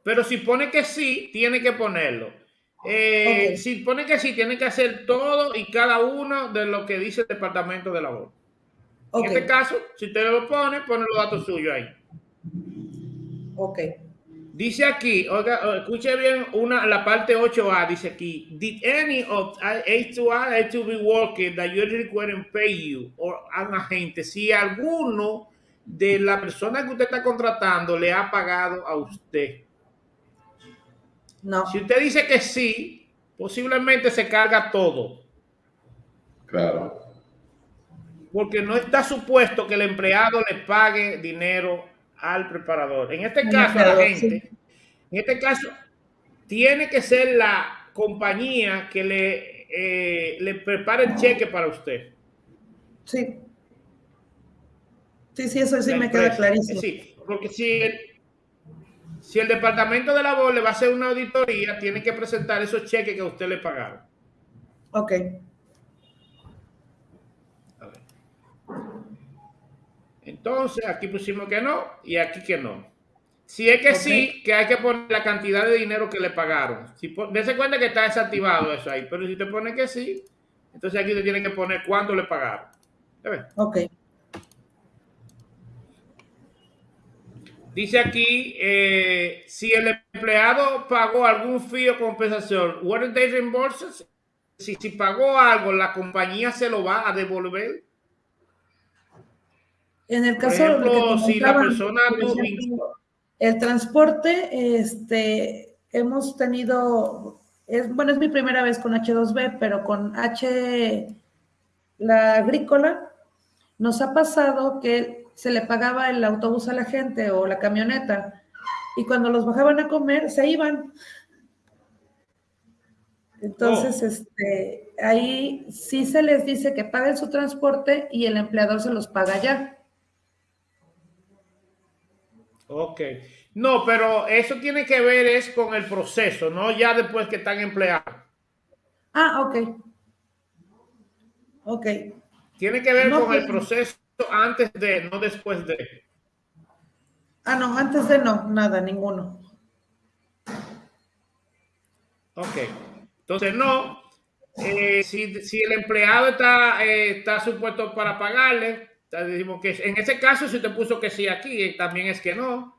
[SPEAKER 1] Pero si pone que sí, tiene que ponerlo. Eh,
[SPEAKER 2] Ok.
[SPEAKER 1] Si pone que sí, tiene que hacer todo y cada uno de lo que dice el departamento de labor.
[SPEAKER 2] Ok.
[SPEAKER 1] En este caso, si usted lo pone, pone los datos suyos ahí.
[SPEAKER 2] Ok.
[SPEAKER 1] Dice aquí, oiga, escuche bien una, la parte 8A, dice aquí, did any of A2A, A2B worker that you requiring pay you or an agente, si alguno de la persona que usted está contratando le ha pagado a usted.
[SPEAKER 2] No,
[SPEAKER 1] Si usted dice que sí, posiblemente se carga todo,
[SPEAKER 3] Claro.
[SPEAKER 1] porque no está supuesto que el empleado le pague dinero al preparador. En este caso, la gente, en este caso, tiene que ser la compañía que le, eh, le prepare el cheque para usted.
[SPEAKER 2] sí. Sí, sí, eso sí
[SPEAKER 1] la
[SPEAKER 2] me queda clarísimo.
[SPEAKER 1] Sí, porque si el, si el departamento de labor le va a hacer una auditoría, tiene que presentar esos cheques que a usted le pagaron.
[SPEAKER 2] Ok,
[SPEAKER 1] A ver. Entonces, aquí pusimos que no y aquí que no. Si es que sí, que hay que poner la cantidad de dinero que le pagaron. Si Dese cuenta que está desactivado eso ahí, pero si te pone que sí, entonces aquí te tiene que poner cuánto le pagaron. ¿Ya ves?
[SPEAKER 2] ok.
[SPEAKER 1] Dice aquí, eh, si el empleado pagó algún fee o compensación, what they reimburses? Si, si pagó algo, la compañía se lo va a devolver.
[SPEAKER 2] En el
[SPEAKER 1] Por
[SPEAKER 2] caso de que
[SPEAKER 1] ejemplo, si la persona
[SPEAKER 2] por
[SPEAKER 1] no
[SPEAKER 2] el transporte, este, hemos tenido, es, bueno, es mi primera vez con H2B, pero con H, la agrícola, nos ha pasado que se le pagaba el autobús a la gente o la camioneta, y cuando los bajaban a comer, se iban. Entonces,
[SPEAKER 1] Oh.
[SPEAKER 2] este, ahí sí se les dice que paguen su transporte y el empleador se los paga ya.
[SPEAKER 1] Ok. No, pero eso tiene que ver es con el proceso, no ya después que están empleados.
[SPEAKER 2] Ah, ok. Ok,
[SPEAKER 1] Tiene que ver
[SPEAKER 2] No,
[SPEAKER 1] con el
[SPEAKER 2] pues-
[SPEAKER 1] proceso antes de, no después de.
[SPEAKER 2] ah, no, antes de no, nada, ninguno.
[SPEAKER 1] Ok. Entonces, no. Eh, si, si el empleado está, eh, está supuesto para pagarle, decimos que en ese caso, si te puso que sí aquí, eh, también es que no.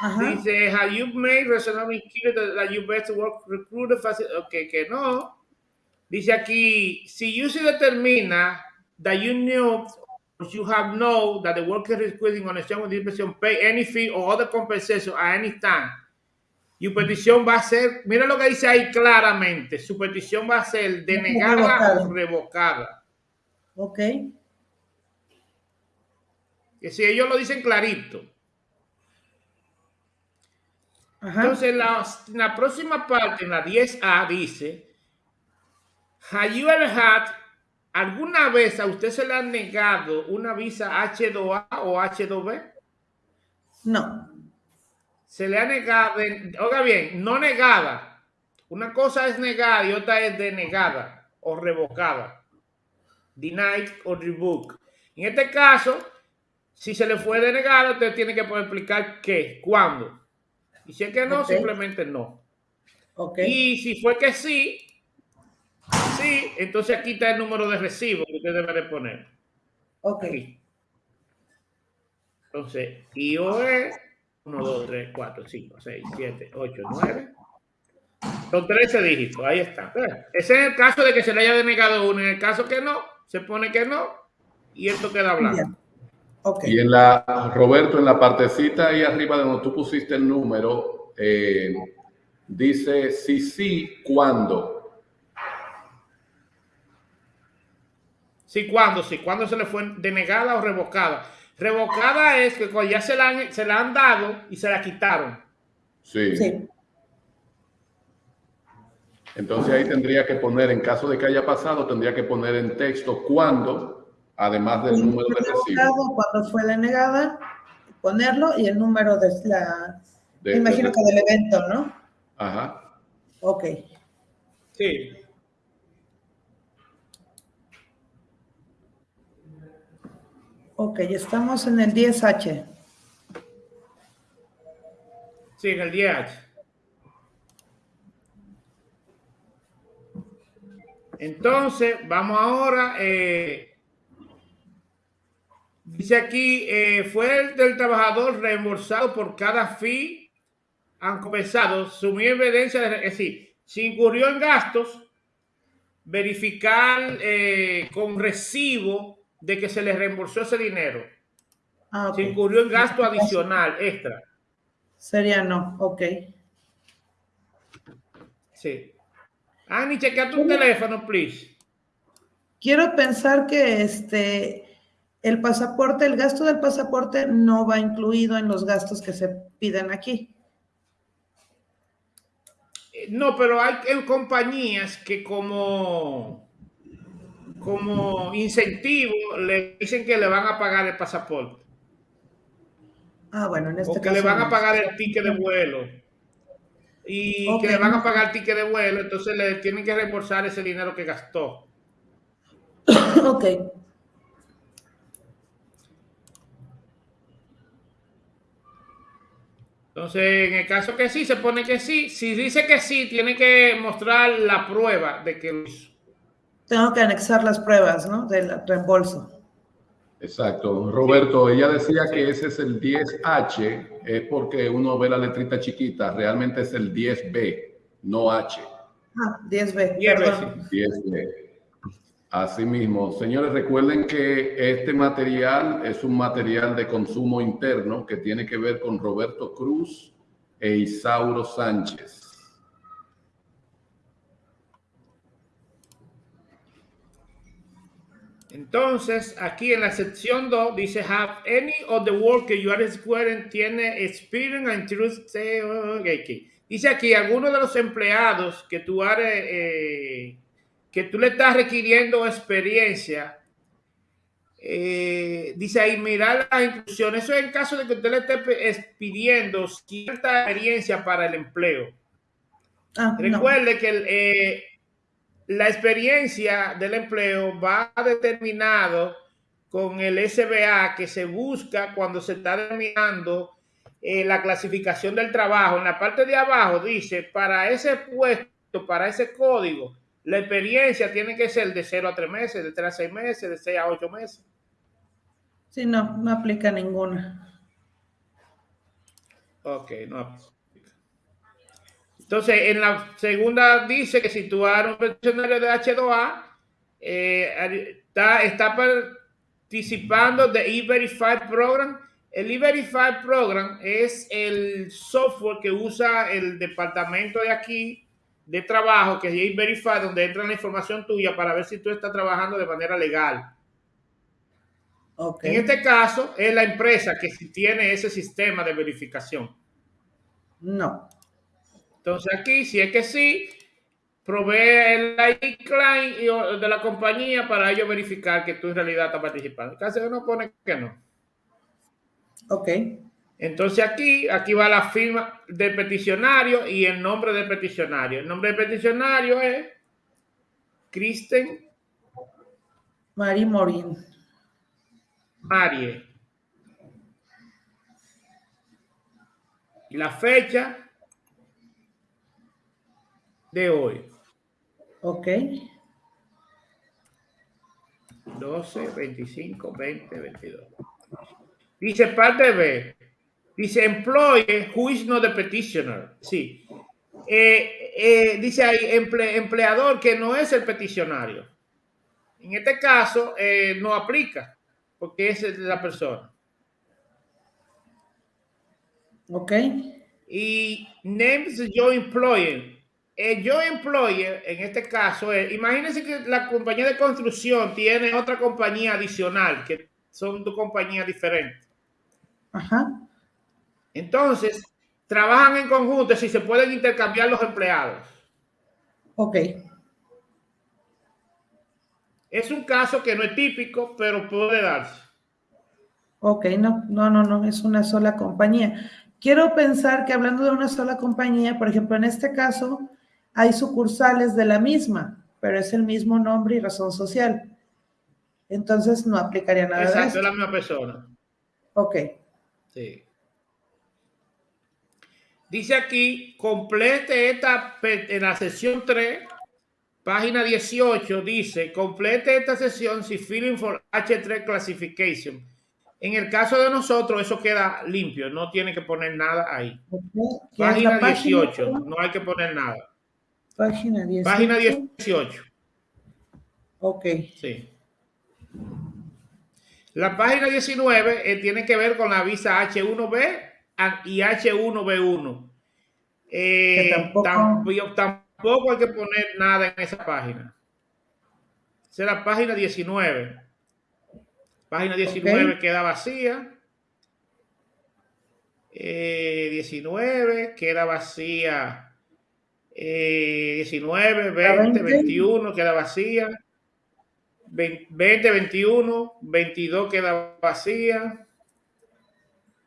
[SPEAKER 2] Ajá,
[SPEAKER 1] Dice, have you made reasonably clear that, that you best work recruiter? Ok, que no. Dice aquí, si you se determina that you knew you have known that the worker is quitting on a with disposition pay any fee or other compensation at any time. Su petición va a ser, mira lo que dice ahí claramente, su petición va a ser denegada
[SPEAKER 2] Revocada.
[SPEAKER 1] o revocada.
[SPEAKER 2] ok,
[SPEAKER 1] Que si ellos lo dicen clarito.
[SPEAKER 2] ajá,
[SPEAKER 1] Entonces, la, la próxima parte, en la 10A, dice: Have you ever had, ¿alguna vez a usted se le ha negado una visa H2A o H2B?
[SPEAKER 2] no,
[SPEAKER 1] Se le ha negado, oiga bien, no negada. Una cosa es negada y otra es denegada o revocada. Denied o revoked. En este caso, si se le fue denegado, usted tiene que poder explicar qué, cuándo. Y si es que no, simplemente no.
[SPEAKER 2] ok,
[SPEAKER 1] Y si fue que sí, sí, entonces aquí está el número de recibo que usted debe de poner.
[SPEAKER 2] ok,
[SPEAKER 1] Aquí. Entonces, IOE 1, 2, 3, 4, 5, 6, 7, 8, 9. Son 13 dígitos, ahí está. Ese es el caso de que se le haya denegado uno. En el caso que no, se pone que no y esto queda blanco.
[SPEAKER 2] ya, ok,
[SPEAKER 3] Y en la, Roberto, en la partecita ahí arriba de donde tú pusiste el número, eh, dice sí, sí, cuándo.
[SPEAKER 1] Sí, ¿cuándo? Sí, ¿cuándo se le fue denegada o revocada? Revocada es que cuando ya se la han, se la han dado y se la quitaron.
[SPEAKER 3] Sí.
[SPEAKER 2] sí,
[SPEAKER 3] Entonces ahí tendría que poner, en caso de que haya pasado, tendría que poner en texto cuándo, además del número de recibo.
[SPEAKER 2] Cuando fue denegada, ponerlo y el número de la,
[SPEAKER 3] De-
[SPEAKER 2] me imagino
[SPEAKER 3] de-
[SPEAKER 2] que del evento, ¿no?
[SPEAKER 3] Ajá.
[SPEAKER 2] Ok,
[SPEAKER 1] Sí.
[SPEAKER 2] Ok, estamos en el 10H.
[SPEAKER 1] Sí, en el 10H. Entonces, vamos ahora. eh, dice aquí: eh, fue el del trabajador reembolsado por cada fee han compensado, sumir evidencia, de, es decir, si incurrió en gastos, verificar eh, con recibo de que se le reembolsó ese dinero.
[SPEAKER 2] Ah, ok.
[SPEAKER 1] incurrió en gasto adicional, extra.
[SPEAKER 2] Sería no, ok.
[SPEAKER 1] Sí. Ani, chequea tu teléfono, please.
[SPEAKER 2] Quiero pensar que este el pasaporte, el gasto del pasaporte no va incluido en los gastos que se piden aquí.
[SPEAKER 1] Eh, No, pero hay eh, compañías que como, como incentivo le dicen que le van a pagar el pasaporte
[SPEAKER 2] Ah, bueno, en este
[SPEAKER 1] o que
[SPEAKER 2] caso.
[SPEAKER 1] le van a pagar el ticket de vuelo y que le van a pagar el ticket de vuelo, entonces le tienen que reembolsar ese dinero que gastó.
[SPEAKER 2] ok.
[SPEAKER 1] Entonces, en el caso que sí, se pone que sí. Si dice que sí, tiene que mostrar la prueba de que lo hizo.
[SPEAKER 2] Tengo que anexar las pruebas, ¿no? Del reembolso.
[SPEAKER 3] Exacto. Roberto, ella decía que ese es el 10H, es porque uno ve la letrita chiquita, realmente es el 10B, no H.
[SPEAKER 2] Ah, 10B,
[SPEAKER 1] Diez
[SPEAKER 2] perdón.
[SPEAKER 3] 10B. Asimismo, señores, recuerden que este material es un material de consumo interno que tiene que ver con Roberto Cruz e Isauro Sánchez.
[SPEAKER 1] Entonces, aquí en la sección 2 dice, have any of the work you are squaring tiene experience and truth. say, oh, ok, ok. Dice aquí, algunos de los empleados que tú, eres, eh, que tú le estás requiriendo experiencia, eh, dice ahí, mirar las instrucciones. Eso es en caso de que usted le esté pidiendo cierta experiencia para el empleo.
[SPEAKER 2] Ah, no.
[SPEAKER 1] Recuerde que el, eh, la experiencia del empleo va determinado con el SBA que se busca cuando se está determinando eh, la clasificación del trabajo. En la parte de abajo dice, para ese puesto, para ese código, la experiencia tiene que ser de 0 a 3 meses, de 3 a 6 meses, de 6 a 8 meses.
[SPEAKER 2] Sí, no, no aplica ninguna.
[SPEAKER 1] Ok, no. Entonces, en la segunda dice que si tú eres un pensionario de H2A, eh, está, está participando de E-Verify Program. El E-Verify Program es el software que usa el departamento de aquí de trabajo, que es E-Verify, donde entra la información tuya para ver si tú estás trabajando de manera legal.
[SPEAKER 2] Ok.
[SPEAKER 1] En este caso, es la empresa que tiene ese sistema de verificación.
[SPEAKER 2] No.
[SPEAKER 1] Entonces aquí, si es que sí, provee el o- de la compañía para ellos verificar que tú en realidad estás participando. En caso de no pone que no.
[SPEAKER 2] Ok.
[SPEAKER 1] Entonces aquí, aquí va la firma del peticionario y el nombre del peticionario. El nombre del peticionario es Kristen
[SPEAKER 2] Mari Morin.
[SPEAKER 1] Marie. Y la fecha de hoy.
[SPEAKER 2] Ok.
[SPEAKER 1] 12, 25, 20, 22. Dice parte B. Dice employee who is not the petitioner. Sí. Eh, eh, dice ahí emple- empleador que no es el peticionario. En este caso eh, no aplica porque es la persona.
[SPEAKER 2] Ok.
[SPEAKER 1] Y names your employer. El yo employer, en este caso, es, imagínense que la compañía de construcción tiene otra compañía adicional, que son dos compañías diferentes.
[SPEAKER 2] Ajá.
[SPEAKER 1] Entonces, trabajan en conjunto si se pueden intercambiar los empleados.
[SPEAKER 2] Ok.
[SPEAKER 1] Es un caso que no es típico, pero puede darse.
[SPEAKER 2] Ok, no, no, no, no, es una sola compañía. Quiero pensar que hablando de una sola compañía, por ejemplo, en este caso, hay sucursales de la misma, pero es el mismo nombre y razón social. Entonces no aplicaría nada de
[SPEAKER 1] Exacto,
[SPEAKER 2] esto.
[SPEAKER 1] es la misma persona.
[SPEAKER 2] Ok,
[SPEAKER 1] Sí. Dice aquí, complete esta, en la sesión 3, página 18, dice, complete esta sesión si filling for H3 classification. En el caso de nosotros, eso queda limpio, no tiene que poner nada ahí.
[SPEAKER 2] Ok, ¿qué es
[SPEAKER 1] Página
[SPEAKER 2] página?
[SPEAKER 1] 18, no hay que poner nada.
[SPEAKER 2] Página 18.
[SPEAKER 1] Página 18,
[SPEAKER 2] Ok,
[SPEAKER 1] sí. La página 19 eh, tiene que ver con la visa H1B a- y H1B1. Eh,
[SPEAKER 2] Que tampoco-
[SPEAKER 1] tampoco... tampoco hay que poner nada en esa página. Esa es la página 19. Página 19
[SPEAKER 2] Ok.
[SPEAKER 1] queda vacía. Eh, 19 queda vacía. Eh, 19, 20,
[SPEAKER 2] 20.
[SPEAKER 1] 21 queda vacía. 20, 21, 22 queda vacía.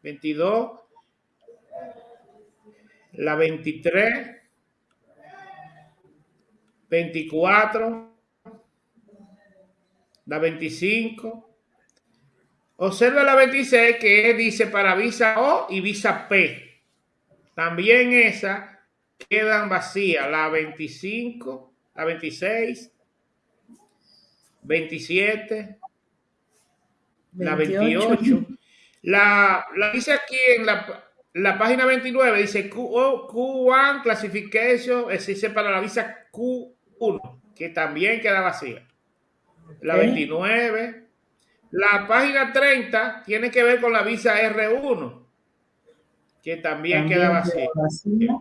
[SPEAKER 1] 22. La 23. 24. La 25. Observa la 26 que dice para visa O y visa P. También esa quedan vacías. La 25, la 26, 27, la 28. La, la dice aquí en la, la página 29, dice Q, oh, Q1 Classification, es dice para la visa Q1, que también queda vacía. La
[SPEAKER 2] Ok.
[SPEAKER 1] 29. La página 30 tiene que ver con la visa R1, que también, queda vacía.
[SPEAKER 2] vacía.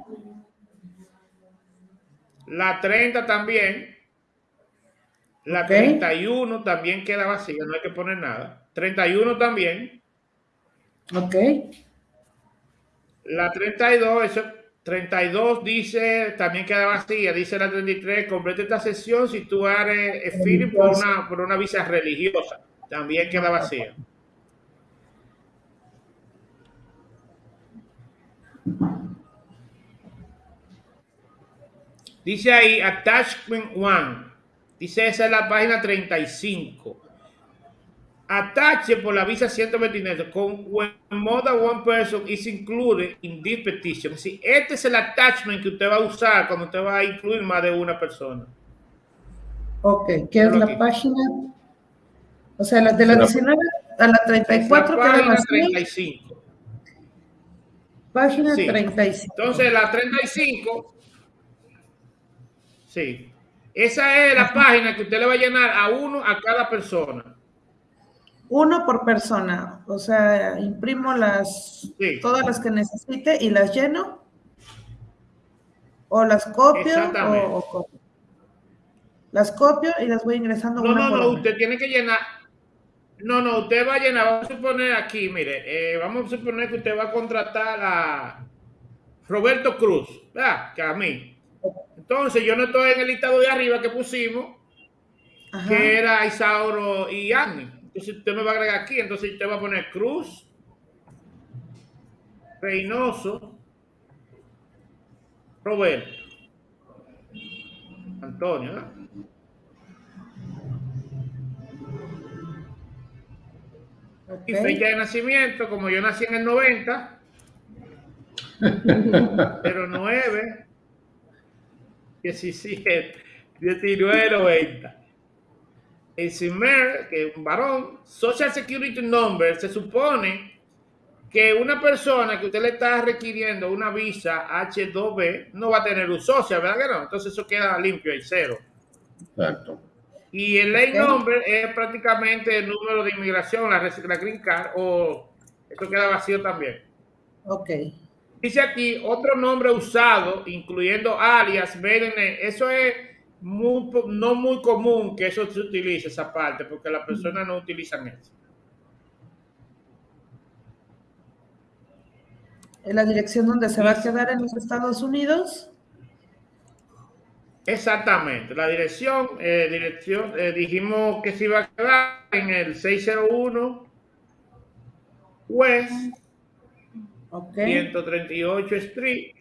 [SPEAKER 1] La 30 también. La
[SPEAKER 2] Ok.
[SPEAKER 1] 31 también queda vacía, no hay que poner nada. 31 también.
[SPEAKER 2] Ok,
[SPEAKER 1] La 32, eso, 32 dice, también queda vacía, dice la 33, completa esta sesión si tú eres eh, feeling por una, por una visa religiosa, también queda vacía. Dice ahí, attachment 1, dice esa es la página 35. Atache por la visa 129 con when more than one person is included in this petition. Es decir, este es el attachment que usted va a usar cuando usted va a incluir más de una persona.
[SPEAKER 2] ok, ¿qué es la
[SPEAKER 1] aquí.
[SPEAKER 2] página? O sea, la de la
[SPEAKER 3] La-
[SPEAKER 2] 19 a la
[SPEAKER 1] Es la
[SPEAKER 2] 34 queda
[SPEAKER 1] página
[SPEAKER 2] vacía.
[SPEAKER 1] 35.
[SPEAKER 2] Página
[SPEAKER 1] Sí.
[SPEAKER 2] 35.
[SPEAKER 1] Entonces, la 35, sí, esa es la página que usted le va a llenar a uno a cada persona.
[SPEAKER 2] Uno por persona. O sea, imprimo las
[SPEAKER 1] Sí.
[SPEAKER 2] todas las que necesite y las lleno. O las copio. O, o cómo. las copio y las voy ingresando
[SPEAKER 1] No,
[SPEAKER 2] una
[SPEAKER 1] no, no, usted tiene que llenar. No, no, usted va a llenar, vamos a suponer aquí, mire, eh, vamos a suponer que usted va a contratar a Roberto Cruz, ¿verdad? Que a mí. Entonces, yo no estoy en el listado de arriba que pusimos,
[SPEAKER 2] Ajá.
[SPEAKER 1] que era Isauro y Agni. Entonces, usted me va a agregar aquí, entonces usted va a poner Cruz, Reynoso, Roberto, Antonio, ¿verdad? Y fecha de nacimiento, como yo nací en el 90, 09, 17, 19, 90. El CIMER, que es un varón, Social Security Number, se supone que una persona que usted le está requiriendo una visa H2B no va a tener un social, ¿verdad que no? Entonces eso queda limpio y cero.
[SPEAKER 3] Exacto.
[SPEAKER 1] Y el ley number es prácticamente el número de inmigración, la, la green card, o esto queda vacío también.
[SPEAKER 2] Ok.
[SPEAKER 1] Dice aquí otro nombre usado, incluyendo alias, name. Eso es muy no muy común que eso se utilice, esa parte, porque las personas no utilizan eso.
[SPEAKER 2] ¿En la dirección donde se va a quedar en los Estados Unidos?
[SPEAKER 1] Exactamente. La dirección, eh, dirección eh, dijimos que se iba a quedar en el 601 West
[SPEAKER 2] Ok.
[SPEAKER 1] 138 Street,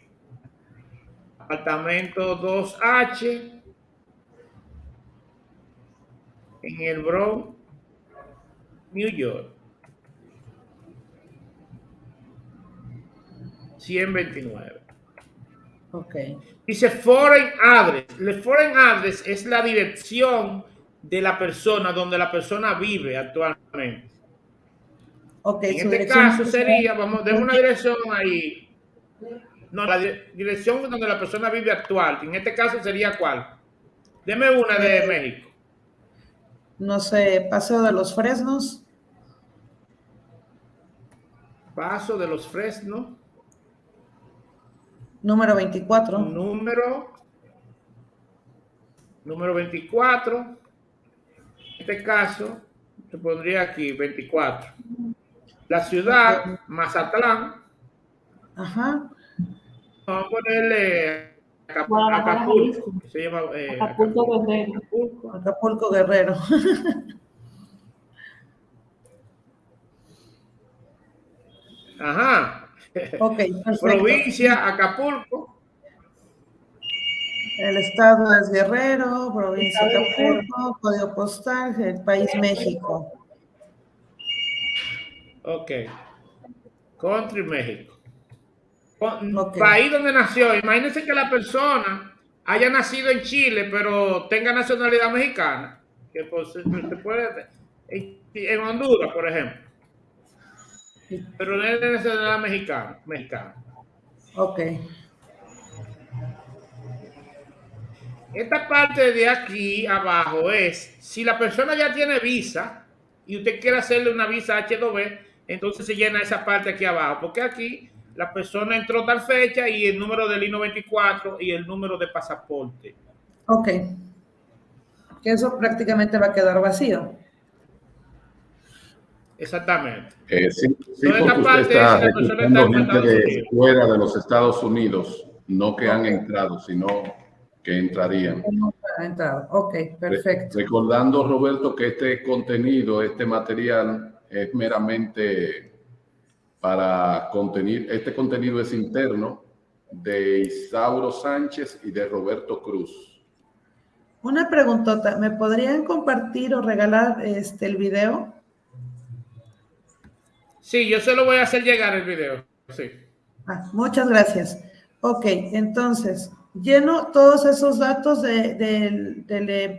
[SPEAKER 1] apartamento 2H, en el Bronx, New York. 129.
[SPEAKER 2] Ok.
[SPEAKER 1] Dice foreign address. El foreign address es la dirección de la persona donde la persona vive actualmente. En este caso sería, vamos, denme una dirección ahí. No, la di- dirección donde la persona vive actual. En este caso sería cuál. Deme una de México.
[SPEAKER 2] No sé, Paseo de los Fresnos,
[SPEAKER 1] Paso de los Fresnos.
[SPEAKER 2] número 24.
[SPEAKER 1] Número. Número 24. En este caso, te pondría aquí 24. La ciudad, Mazatlán.
[SPEAKER 2] Ajá.
[SPEAKER 1] Vamos a ponerle Acapulco. Que se llama eh,
[SPEAKER 4] Acapulco Guerrero.
[SPEAKER 1] Acapulco.
[SPEAKER 2] Acapulco Guerrero.
[SPEAKER 1] Ajá.
[SPEAKER 2] Ok, perfecto.
[SPEAKER 1] Provincia, Acapulco.
[SPEAKER 2] El estado es Guerrero, provincia. Acapulco, código postal, el país México.
[SPEAKER 1] Ok. Country, México. País donde nació. Imagínense que la persona haya nacido en Chile, pero tenga nacionalidad mexicana. Que pues, se puede. En, en Honduras, por ejemplo. Pero no es de nacionalidad mexicana. mexicana.
[SPEAKER 2] Ok,
[SPEAKER 1] Esta parte de aquí abajo es, si la persona ya tiene visa y usted quiere hacerle una visa H2B, entonces se llena esa parte aquí abajo, porque aquí la persona entró tal fecha y el número del I-94 y el número de pasaporte.
[SPEAKER 2] ok. Que eso prácticamente va a quedar vacío.
[SPEAKER 1] Exactamente.
[SPEAKER 3] Eh, sí, sí, porque usted
[SPEAKER 1] parte
[SPEAKER 3] está reclutando gente de fuera de los Estados Unidos, no que han entrado, sino que entrarían.
[SPEAKER 2] Entrado. Ok, perfecto.
[SPEAKER 3] Re- Recordando, Roberto, que este contenido, este material es meramente para contenir, este contenido es interno de Isauro Sánchez y de Roberto Cruz.
[SPEAKER 2] Una preguntota, ¿me podrían compartir o regalar este el video?
[SPEAKER 1] Sí, yo se lo voy a hacer llegar el video. Sí.
[SPEAKER 2] Ah, muchas gracias. Ok, entonces, lleno todos esos datos de- del, del empleado.